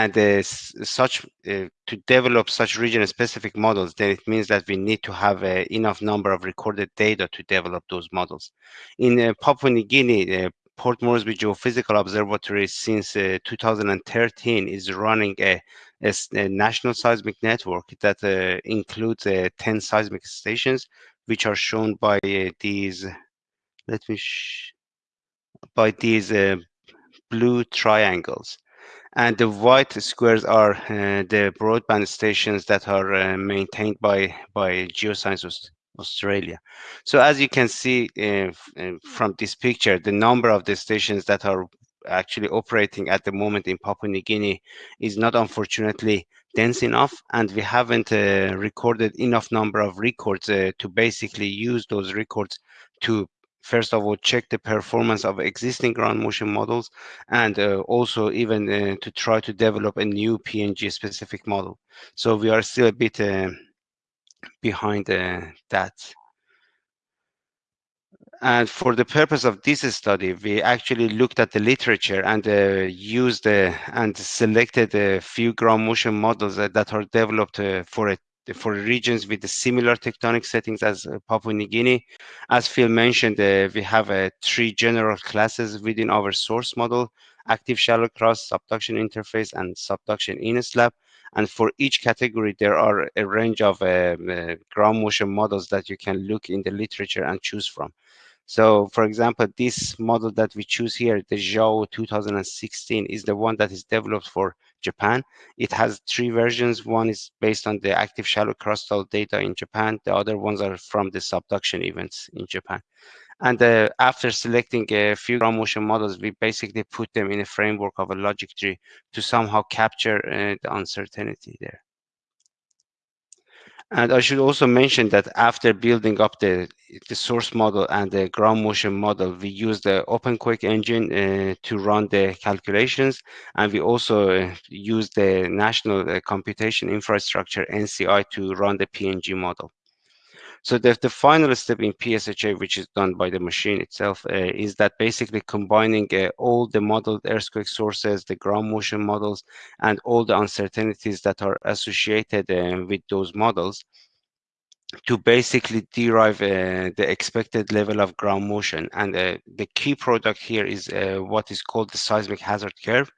And uh, such uh, to develop such region-specific models, then it means that we need to have uh, enough number of recorded data to develop those models. In uh, Papua New Guinea, uh, Port Moresby Geophysical Observatory since uh, 2013 is running a, a, a, national seismic network that includes 10 seismic stations, which are shown by these, let me by these uh, blue triangles. And the white squares are uh, the broadband stations that are uh, maintained by, by Geoscience Australia. So as you can see uh, uh, from this picture, the number of the stations that are actually operating at the moment in Papua New Guinea is not unfortunately dense enough and we haven't uh, recorded enough number of records to basically use those records to first of all, check the performance of existing ground motion models, and uh, also even uh, to try to develop a new PNG specific model. So we are still a bit uh, behind uh, that. And for the purpose of this study, we actually looked at the literature and uh, used uh, and selected a few ground motion models that are developed for a for regions with similar tectonic settings as uh, Papua New Guinea. As Phil mentioned, uh, we have uh, three general classes within our source model, active shallow crust, subduction interface, and subduction intraslab. And for each category, there are a range of uh, uh, ground motion models that you can look in the literature and choose from. So for example, this model that we choose here, the Zhao 2016 is the one that is developed for Japan. It has three versions. One is based on the active shallow crustal data in Japan. The other ones are from the subduction events in Japan. And uh, after selecting a few ground motion models, we basically put them in a framework of a logic tree to somehow capture uh, the uncertainty there. And I should also mention that after building up the, the source model and the ground motion model, we use the OpenQuake engine uh, to run the calculations. And we also uh, use the National uh, Computation Infrastructure, NCI, to run the PNG model. So the, the final step in PSHA, which is done by the machine itself, uh, is that basically combining uh, all the modeled earthquake sources, the ground motion models, and all the uncertainties that are associated uh, with those models to basically derive uh, the expected level of ground motion. And uh, the key product here is uh, what is called the seismic hazard curve.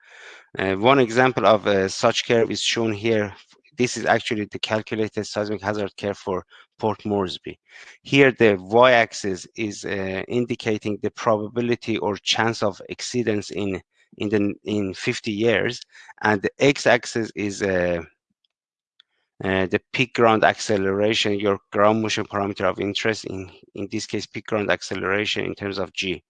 one example of such curve is shown here this is actually the calculated seismic hazard curve for Port Moresby. Here, the y-axis is uh, indicating the probability or chance of exceedance in in the in 50 years, and the x-axis is uh, uh, the peak ground acceleration, your ground motion parameter of interest. In in this case, peak ground acceleration in terms of g.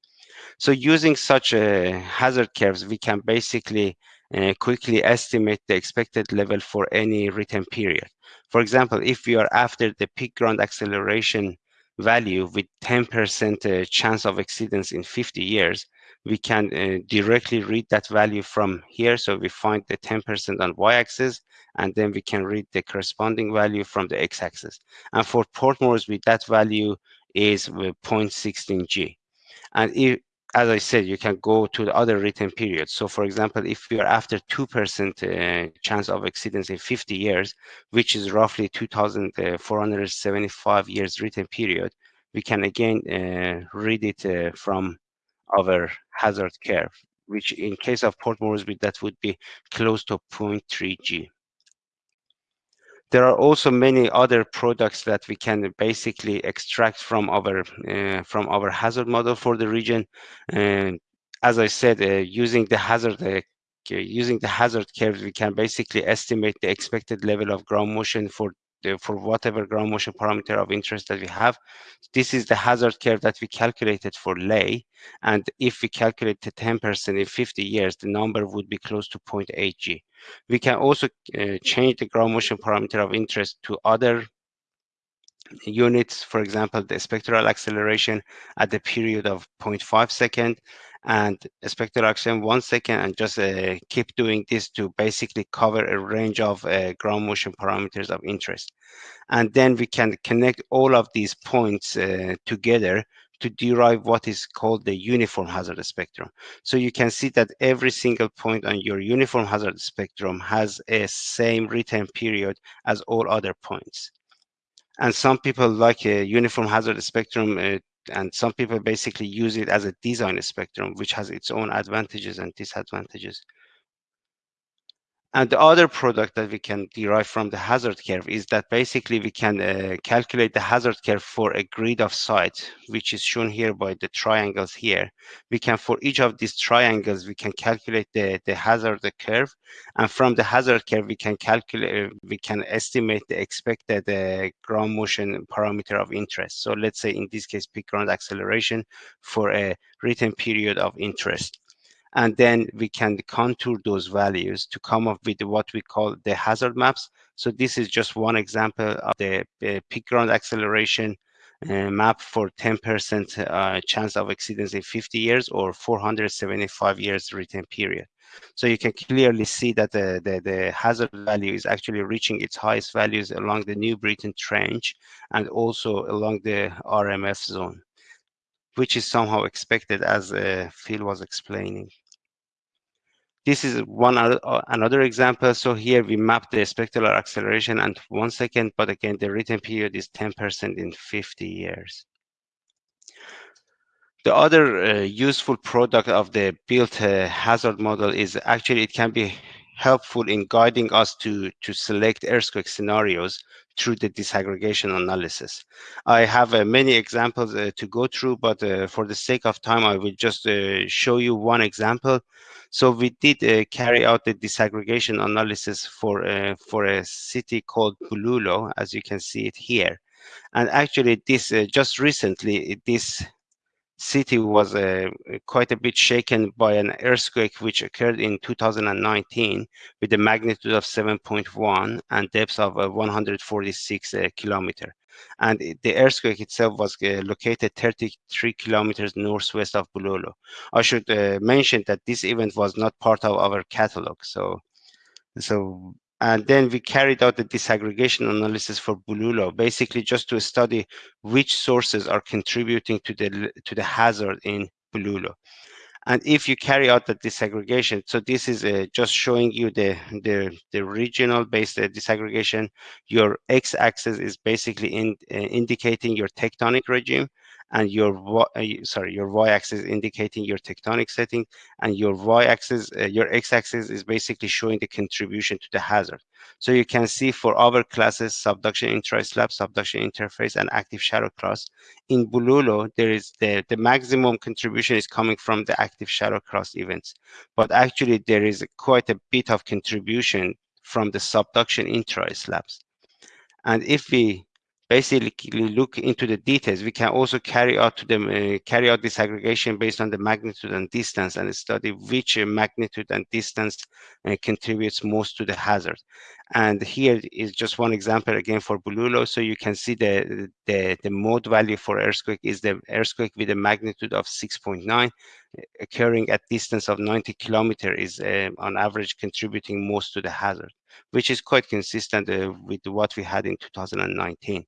So using such uh, hazard curves, we can basically uh, quickly estimate the expected level for any return period. For example, if we are after the peak ground acceleration value with 10% uh, chance of exceedance in 50 years, we can uh, directly read that value from here. So we find the 10% on y-axis, and then we can read the corresponding value from the x-axis. And for Port Moresby, that value is 0.16 G. And if, as I said, you can go to the other return periods. So for example, if we are after 2% uh, chance of exceedance in 50 years, which is roughly 2,475 years return period, we can again uh, read it uh, from our hazard curve, which in case of Port Moresby, that would be close to 0.3 G. There are also many other products that we can basically extract from our uh, from our hazard model for the region. And as I said, uh, using the hazard uh, using the hazard curves, we can basically estimate the expected level of ground motion for for whatever ground motion parameter of interest that we have. This is the hazard curve that we calculated for Lae. And if we calculate the 10% in 50 years, the number would be close to 0.8 G. We can also uh, change the ground motion parameter of interest to other units, for example, the spectral acceleration at the period of 0.5 second and spectral acceleration one second and just uh, keep doing this to basically cover a range of uh, ground motion parameters of interest. And then we can connect all of these points uh, together to derive what is called the uniform hazard spectrum. So you can see that every single point on your uniform hazard spectrum has a same return period as all other points. And some people like a uniform hazard spectrum uh, and some people basically use it as a design spectrum, which has its own advantages and disadvantages. And the other product that we can derive from the hazard curve is that basically we can uh, calculate the hazard curve for a grid of sites, which is shown here by the triangles here. We can, for each of these triangles, we can calculate the, the hazard curve. And from the hazard curve, we can calculate, we can estimate the expected uh, ground motion parameter of interest. So let's say in this case, peak ground acceleration for a return period of interest and then we can contour those values to come up with what we call the hazard maps. So this is just one example of the uh, peak ground acceleration uh, map for 10% uh, chance of exceedance in 50 years or 475 years return period. So you can clearly see that the, the, the, hazard value is actually reaching its highest values along the New Britain Trench and also along the RMF zone, which is somehow expected as uh, Phil was explaining. This is one other, uh, another example. So here we map the spectral acceleration and one second, but again, the return period is 10% in 50 years. The other uh, useful product of the built uh, hazard model is actually it can be helpful in guiding us to, to select earthquake scenarios through the disaggregation analysis. I have uh, many examples uh, to go through, but uh, for the sake of time, I will just uh, show you one example. So we did uh, carry out the disaggregation analysis for, uh, for a city called Bulolo, as you can see it here. And actually this, just recently, this city was uh, quite a bit shaken by an earthquake which occurred in 2019 with a magnitude of 7.1 and depth of uh, 146 uh, kilometer. And the earthquake itself was uh, located 33 kilometers northwest of Bulolo. I should uh, mention that this event was not part of our catalog. So, so and then we carried out the disaggregation analysis for Bulolo, basically just to study which sources are contributing to the to the hazard in Bulolo. And if you carry out the disaggregation, so this is uh, just showing you the, the, the regional based uh, disaggregation. Your x-axis is basically in, uh, indicating your tectonic regime and your uh, sorry your y-axis indicating your tectonic setting and your y-axis uh, your x-axis is basically showing the contribution to the hazard. So you can see for our classes subduction intra-slab subduction interface and active shallow crust in Bulolo there is the the maximum contribution is coming from the active shallow crust events. But actually there is quite a bit of contribution from the subduction intra-slabs. And if we basically look into the details. We can also carry out to uh, carry out disaggregation based on the magnitude and distance and study which uh, magnitude and distance uh, contributes most to the hazard. And here is just one example again for Bulolo. So you can see the, the, the mode value for earthquake is the earthquake with a magnitude of 6.9 occurring at distance of 90 kilometer is uh, on average contributing most to the hazard, which is quite consistent uh, with what we had in 2019.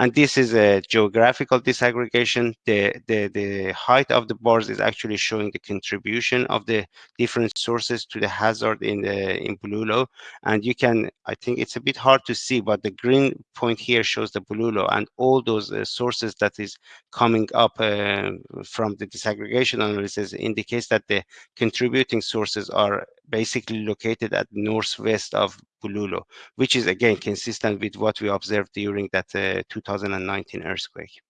And this is a geographical disaggregation. The, the, the height of the bars is actually showing the contribution of the different sources to the hazard in the in Bulolo. And you can, I think it's a bit hard to see, but the green point here shows the Bulolo and all those uh, sources that is coming up uh, from the disaggregation analysis indicates that the contributing sources are basically located at northwest of Bulolo, which is again consistent with what we observed during that uh, 2019 earthquake.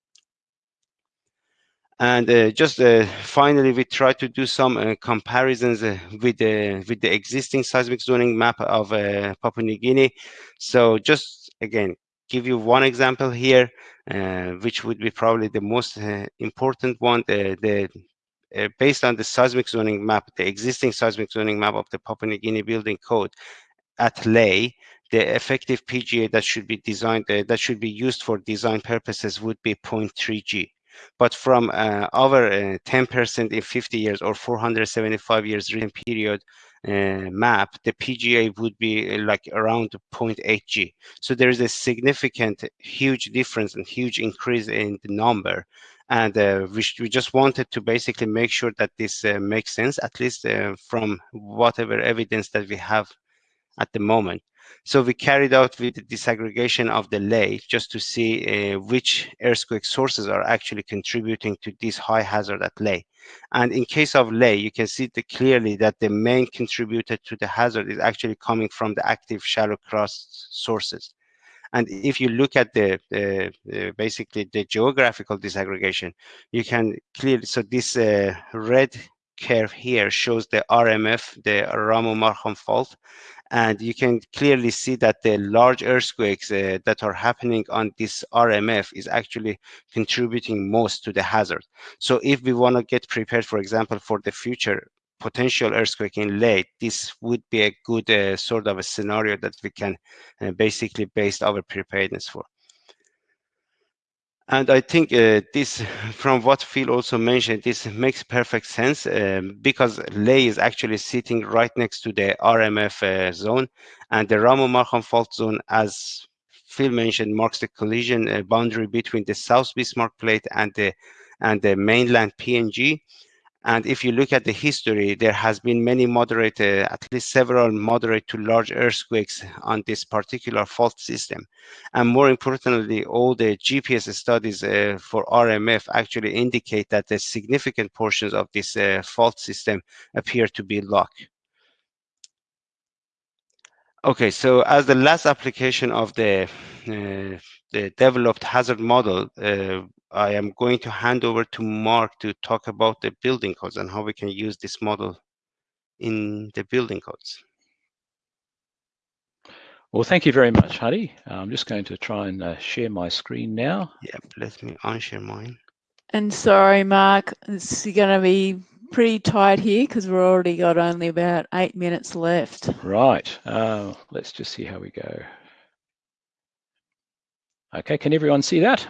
And uh, just uh, finally, we try to do some uh, comparisons uh, with the with the existing seismic zoning map of uh, Papua New Guinea. So just again, give you one example here, uh, which would be probably the most important one. The, the based on the seismic zoning map, the existing seismic zoning map of the Papua New Guinea building code at Lae, the effective PGA that should be designed, that should be used for design purposes would be 0.3 G but from uh, over 10% uh, in 50 years or 475 years return period uh, map, the PGA would be uh, like around 0.8 G. So there is a significant, huge difference and huge increase in the number. And uh, we, we, just wanted to basically make sure that this uh, makes sense, at least from whatever evidence that we have at the moment. So we carried out with the disaggregation of the Lae just to see uh, which earthquake sources are actually contributing to this high hazard at Lae. And in case of Lae, you can see the, clearly that the main contributor to the hazard is actually coming from the active shallow crust sources. And if you look at the, basically the geographical disaggregation, you can clearly, so this uh, red curve here shows the RMF, the Ramu-Markham fault, and you can clearly see that the large earthquakes uh, that are happening on this RMF is actually contributing most to the hazard. So if we want to get prepared, for example, for the future potential earthquake in Lae, this would be a good uh, sort of a scenario that we can uh, basically base our preparedness for. And I think uh, this, from what Phil also mentioned, this makes perfect sense um, because Lae is actually sitting right next to the RMF uh, zone and the Ramu Markham fault zone, as Phil mentioned, marks the collision uh, boundary between the South Bismarck plate and the and the mainland PNG. And if you look at the history, there has been many moderate, uh, at least several moderate to large earthquakes on this particular fault system. And more importantly, all the GPS studies uh, for RMF actually indicate that the significant portions of this uh, fault system appear to be locked. Okay, so as the last application of the, uh, the developed hazard model, uh, I am going to hand over to Mark to talk about the building codes and how we can use this model in the building codes. Well, thank you very much, Hadi. I'm just going to try and uh, share my screen now. Yeah, let me unshare mine. And sorry, Mark, it's going to be pretty tight here because we've already got only about eight minutes left. Right. Uh, let's just see how we go. Okay, can everyone see that?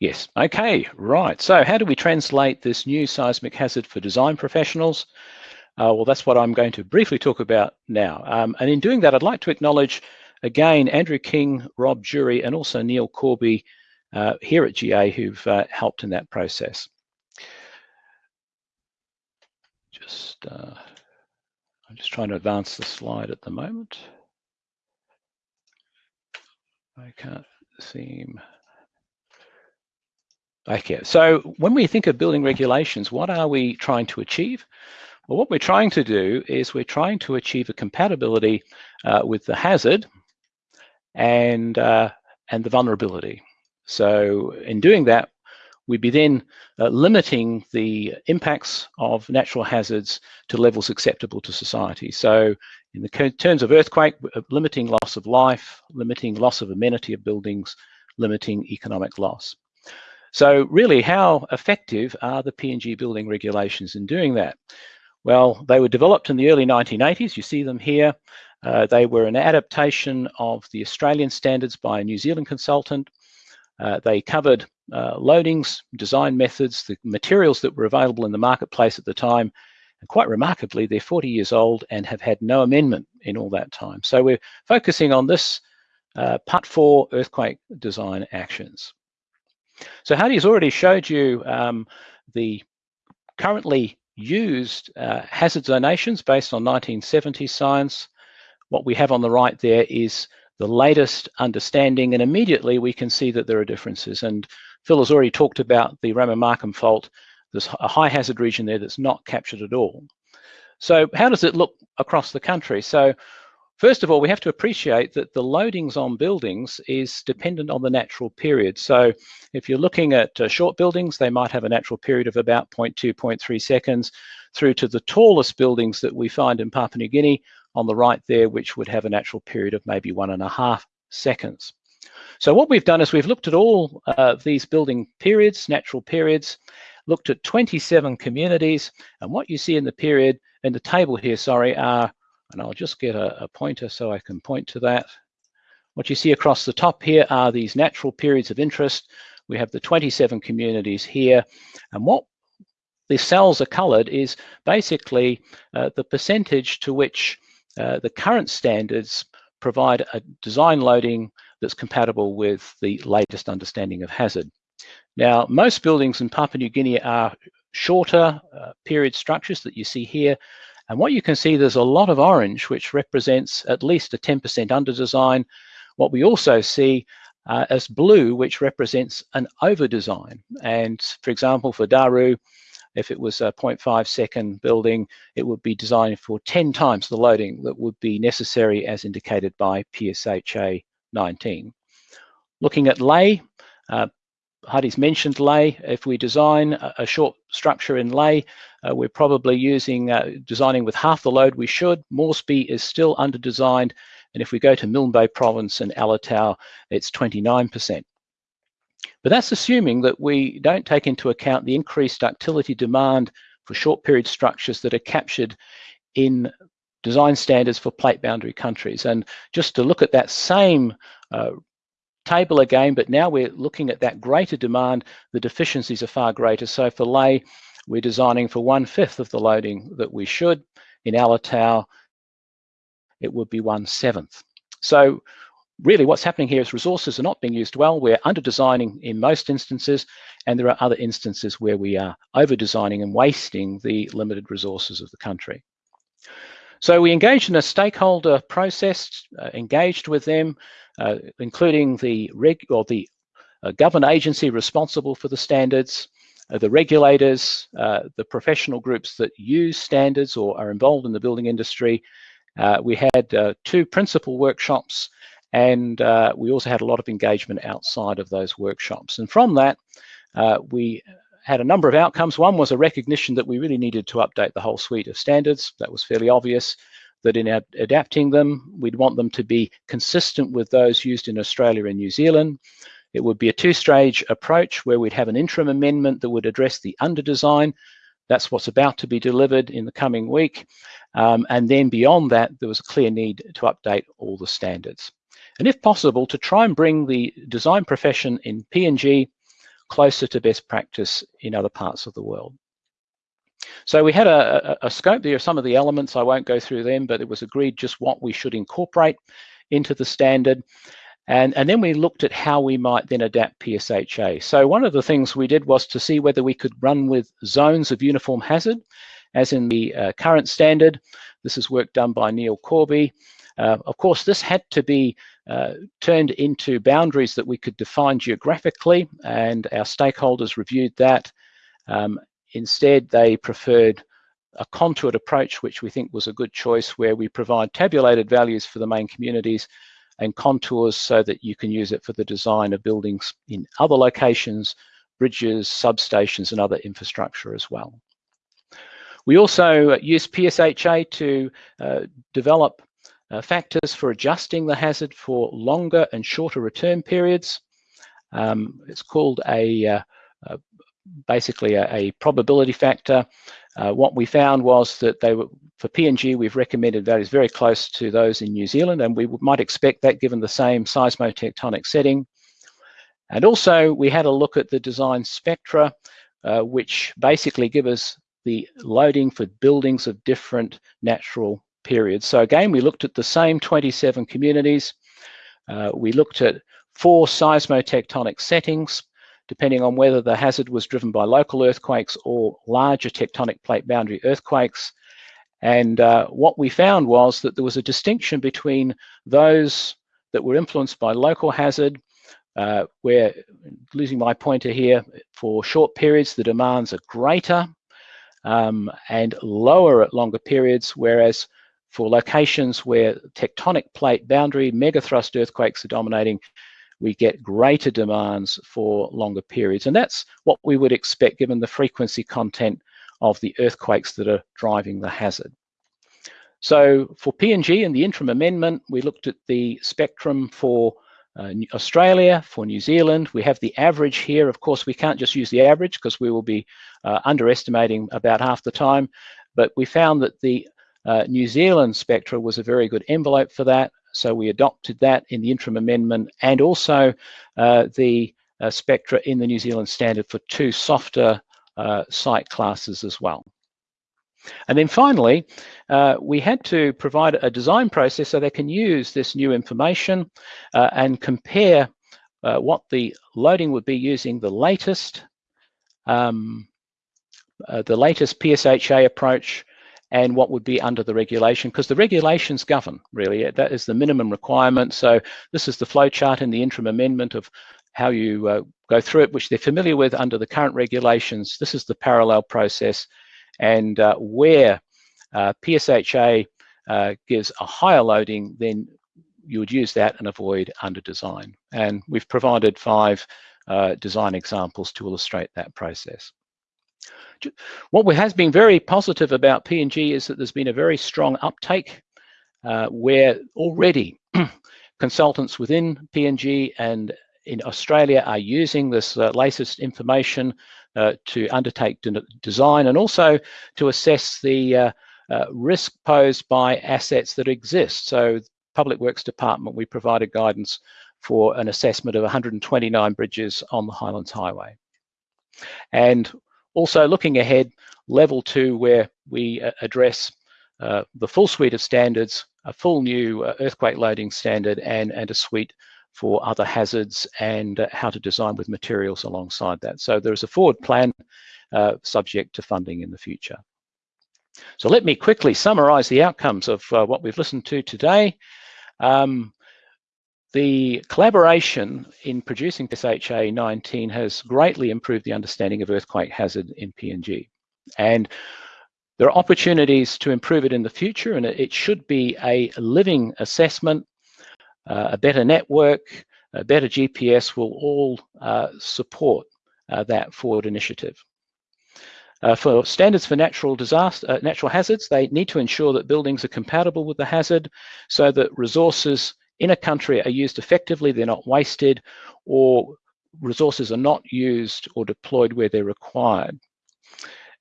Yes. Okay, right. So how do we translate this new seismic hazard for design professionals? Uh, well, that's what I'm going to briefly talk about now. Um, and in doing that, I'd like to acknowledge again Andrew King, Rob Jury, and also Neil Corby uh, here at GA who've uh, helped in that process. Just, uh, I'm just trying to advance the slide at the moment. I can't seem. Okay, so when we think of building regulations, what are we trying to achieve? Well, what we're trying to do is we're trying to achieve a compatibility uh, with the hazard and, uh, and the vulnerability. So in doing that, we'd be then uh, limiting the impacts of natural hazards to levels acceptable to society. So in the terms of earthquake, uh, limiting loss of life, limiting loss of amenity of buildings, limiting economic loss. So really, how effective are the PNG building regulations in doing that? Well, they were developed in the early 1980s. You see them here. Uh, they were an adaptation of the Australian standards by a New Zealand consultant. Uh, they covered uh, loadings, design methods, the materials that were available in the marketplace at the time. And quite remarkably, they're 40 years old and have had no amendment in all that time. So we're focusing on this uh, Part 4 earthquake design actions. So Hadi's already showed you um, the currently used uh, hazard zonations based on 1970 science. What we have on the right there is the latest understanding, and immediately we can see that there are differences. And Phil has already talked about the Ramu-Markham fault. There's a high hazard region there that's not captured at all. So how does it look across the country? So First of all, we have to appreciate that the loadings on buildings is dependent on the natural period. So if you're looking at uh, short buildings, they might have a natural period of about 0.2, 0.3 seconds through to the tallest buildings that we find in Papua New Guinea on the right there, which would have a natural period of maybe one and a half seconds. So what we've done is we've looked at all uh, these building periods, natural periods, looked at 27 communities, and what you see in the period, in the table here, sorry, are and I'll just get a, a pointer so I can point to that. What you see across the top here are these natural periods of interest. We have the 27 communities here. And what the cells are colored is basically uh, the percentage to which uh, the current standards provide a design loading that's compatible with the latest understanding of hazard. Now, most buildings in Papua New Guinea are shorter uh, period structures that you see here, and what you can see, there's a lot of orange, which represents at least a 10% under design. What we also see uh, as blue, which represents an over design. And for example, for Daru, if it was a 0.5 second building, it would be designed for 10 times the loading that would be necessary as indicated by PSHA 19. Looking at Lae, uh, Hadi's mentioned Lae. If we design a, a short structure in Lae, uh, we're probably using uh, designing with half the load we should. Moresby is still under designed. And if we go to Milne Bay province and Alotau, it's 29%. But that's assuming that we don't take into account the increased ductility demand for short period structures that are captured in design standards for plate boundary countries. And just to look at that same uh, table again, but now we're looking at that greater demand, the deficiencies are far greater. So for Lae, we're designing for one fifth of the loading that we should. In Alotau, it would be one seventh. So really what's happening here is resources are not being used well. We're under designing in most instances, and there are other instances where we are over designing and wasting the limited resources of the country. So we engaged in a stakeholder process, uh, engaged with them, uh, including the reg or the uh, government agency responsible for the standards, uh, the regulators, uh, the professional groups that use standards or are involved in the building industry. Uh, we had two principal workshops and we also had a lot of engagement outside of those workshops. And from that, we had a number of outcomes. One was a recognition that we really needed to update the whole suite of standards. That was fairly obvious that in ad adapting them, we'd want them to be consistent with those used in Australia and New Zealand. It would be a two-stage approach where we'd have an interim amendment that would address the under-design. That's what's about to be delivered in the coming week. Um, and then beyond that, there was a clear need to update all the standards. And if possible, to try and bring the design profession in PNG closer to best practice in other parts of the world. So we had a, a, a, scope. There are some of the elements, I won't go through them, but it was agreed just what we should incorporate into the standard. And, and then we looked at how we might then adapt PSHA. So one of the things we did was to see whether we could run with zones of uniform hazard, as in the uh, current standard. This is work done by Neil Corby. Uh, of course, this had to be uh, turned into boundaries that we could define geographically, and our stakeholders reviewed that. Um, Instead, they preferred a contoured approach, which we think was a good choice, where we provide tabulated values for the main communities and contours so that you can use it for the design of buildings in other locations, bridges, substations, and other infrastructure as well. We also use PSHA to uh, develop uh, factors for adjusting the hazard for longer and shorter return periods. Um, it's called a, uh, a basically a, a probability factor. Uh, what we found was that they were, for PNG, we've recommended values very close to those in New Zealand, and we might expect that given the same seismotectonic setting. And also, we had a look at the design spectra, uh, which basically give us the loading for buildings of different natural periods. So again, we looked at the same 27 communities. Uh, we looked at four seismotectonic settings, depending on whether the hazard was driven by local earthquakes or larger tectonic plate boundary earthquakes. And uh, what we found was that there was a distinction between those that were influenced by local hazard, uh, where, losing my pointer here, for short periods the demands are greater um, and lower at longer periods, whereas for locations where tectonic plate boundary megathrust earthquakes are dominating, we get greater demands for longer periods. And that's what we would expect given the frequency content of the earthquakes that are driving the hazard. So for PNG and the interim amendment, we looked at the spectrum for uh, Australia, for New Zealand. We have the average here. Of course, we can't just use the average because we will be uh, underestimating about half the time. But we found that the uh, New Zealand spectra was a very good envelope for that. So we adopted that in the interim amendment and also uh, the uh, spectra in the New Zealand standard for two softer uh, site classes as well. And then finally, uh, we had to provide a design process so they can use this new information uh, and compare uh, what the loading would be using the latest um, the latest PSHA approach and what would be under the regulation, because the regulations govern, really. That is the minimum requirement. So this is the flowchart in the interim amendment of how you uh, go through it, which they're familiar with under the current regulations. This is the parallel process. And uh, where uh, PSHA uh, gives a higher loading, then you would use that and avoid under design. And we've provided five uh, design examples to illustrate that process. What has been very positive about PNG is that there's been a very strong uptake uh, where already consultants within PNG and in Australia are using this uh, latest information uh, to undertake de design and also to assess the uh, uh, risk posed by assets that exist. So Public Works Department, we provided guidance for an assessment of 129 bridges on the Highlands Highway. And also looking ahead, level two, where we uh, address uh, the full suite of standards, a full new uh, earthquake loading standard and, and a suite for other hazards and uh, how to design with materials alongside that. So there's a forward plan uh, subject to funding in the future. So let me quickly summarize the outcomes of uh, what we've listened to today. Um, the collaboration in producing PSHA 19 has greatly improved the understanding of earthquake hazard in PNG. And there are opportunities to improve it in the future, and it should be a living assessment. Uh, a better network, a better GPS will all uh, support uh, that forward initiative. Uh, for standards for natural disaster, uh, natural hazards, they need to ensure that buildings are compatible with the hazard so that resources in a country are used effectively, they're not wasted, or resources are not used or deployed where they're required.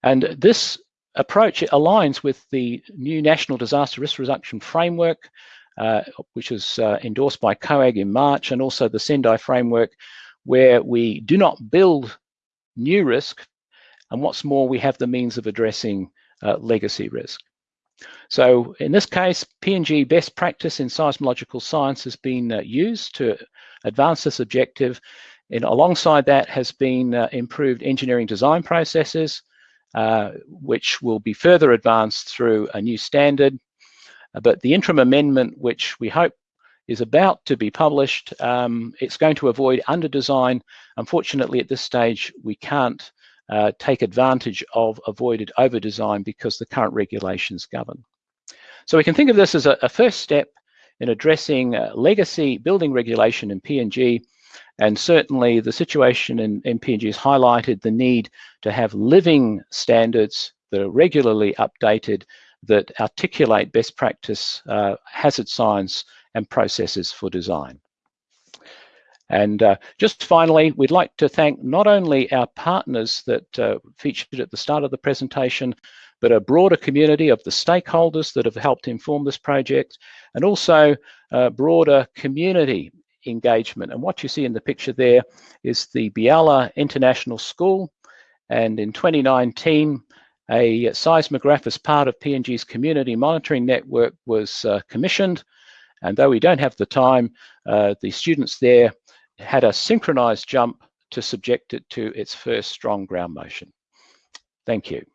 And this approach aligns with the new National Disaster Risk Reduction Framework, uh, which was uh, endorsed by COAG in March, and also the Sendai framework, where we do not build new risk, and what's more, we have the means of addressing uh, legacy risk. So in this case, PNG best practice in seismological science has been uh, used to advance this objective. And alongside that has been uh, improved engineering design processes, uh, which will be further advanced through a new standard. Uh, but the interim amendment, which we hope is about to be published, um, it's going to avoid under design. Unfortunately, at this stage, we can't uh, take advantage of avoided over design because the current regulations govern. So we can think of this as a, a first step in addressing uh, legacy building regulation in PNG and certainly the situation in, in PNG has highlighted the need to have living standards that are regularly updated that articulate best practice uh, hazard science and processes for design. And uh, just finally, we'd like to thank not only our partners that uh, featured at the start of the presentation, but a broader community of the stakeholders that have helped inform this project, and also a broader community engagement. And what you see in the picture there is the Biala International School. And in 2019, a seismograph as part of PNG's community monitoring network was uh, commissioned And though we don't have the time, uh, the students there had a synchronized jump to subject it to its first strong ground motion. Thank you.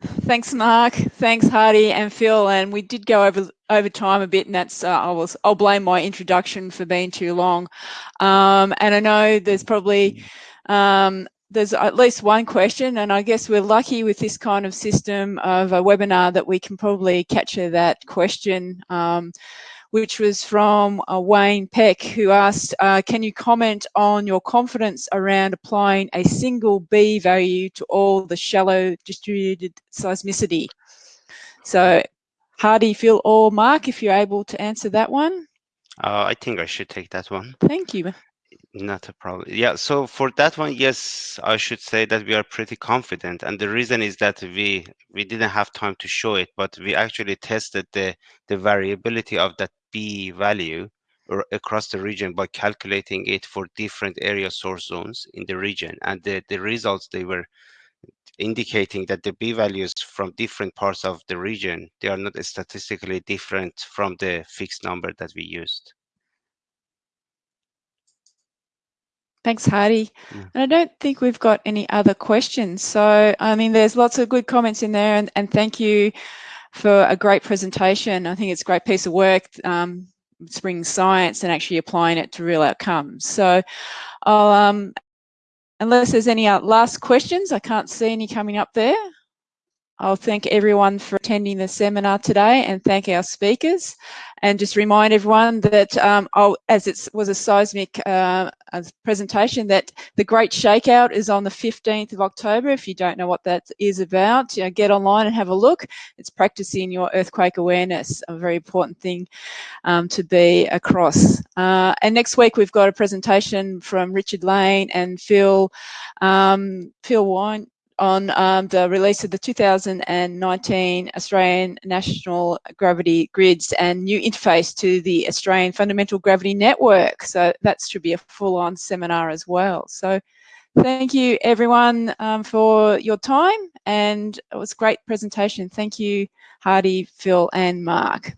Thanks, Mark. Thanks, Hadi and Phil. And we did go over over time a bit, and that's uh, I was I'll blame my introduction for being too long. Um, and I know there's probably um, there's at least one question, and I guess we're lucky with this kind of system of a webinar that we can probably capture that question. Um, which was from uh, Wayne Peck, who asked, uh, can you comment on your confidence around applying a single B value to all the shallow distributed seismicity? So Hadi, Phil or Mark, if you're able to answer that one. Uh, I think I should take that one. Thank you. Not a problem. Yeah, so for that one, yes, I should say that we are pretty confident. And the reason is that we we didn't have time to show it, but we actually tested the the variability of that B value across the region by calculating it for different area source zones in the region. And the, the results, they were indicating that the B values from different parts of the region, they are not statistically different from the fixed number that we used. Thanks, Hadi. Yeah. And I don't think we've got any other questions. So, I mean, there's lots of good comments in there and, and thank you for a great presentation. I think it's a great piece of work, um, bringing science and actually applying it to real outcomes. So I'll, um, unless there's any last questions, I can't see any coming up there. I'll thank everyone for attending the seminar today and thank our speakers and just remind everyone that um, as it was a seismic uh, presentation that the Great Shakeout is on the 15th of October. If you don't know what that is about, you know, get online and have a look. It's practicing your earthquake awareness, a very important thing um, to be across. Uh, and next week we've got a presentation from Richard Lane and Phil, um, Phil Wynne, on um, the release of the 2019 Australian National Gravity Grids and new interface to the Australian Fundamental Gravity Network. So that should be a full-on seminar as well. So thank you everyone um, for your time and it was a great presentation. Thank you Hadi, Phil and Mark.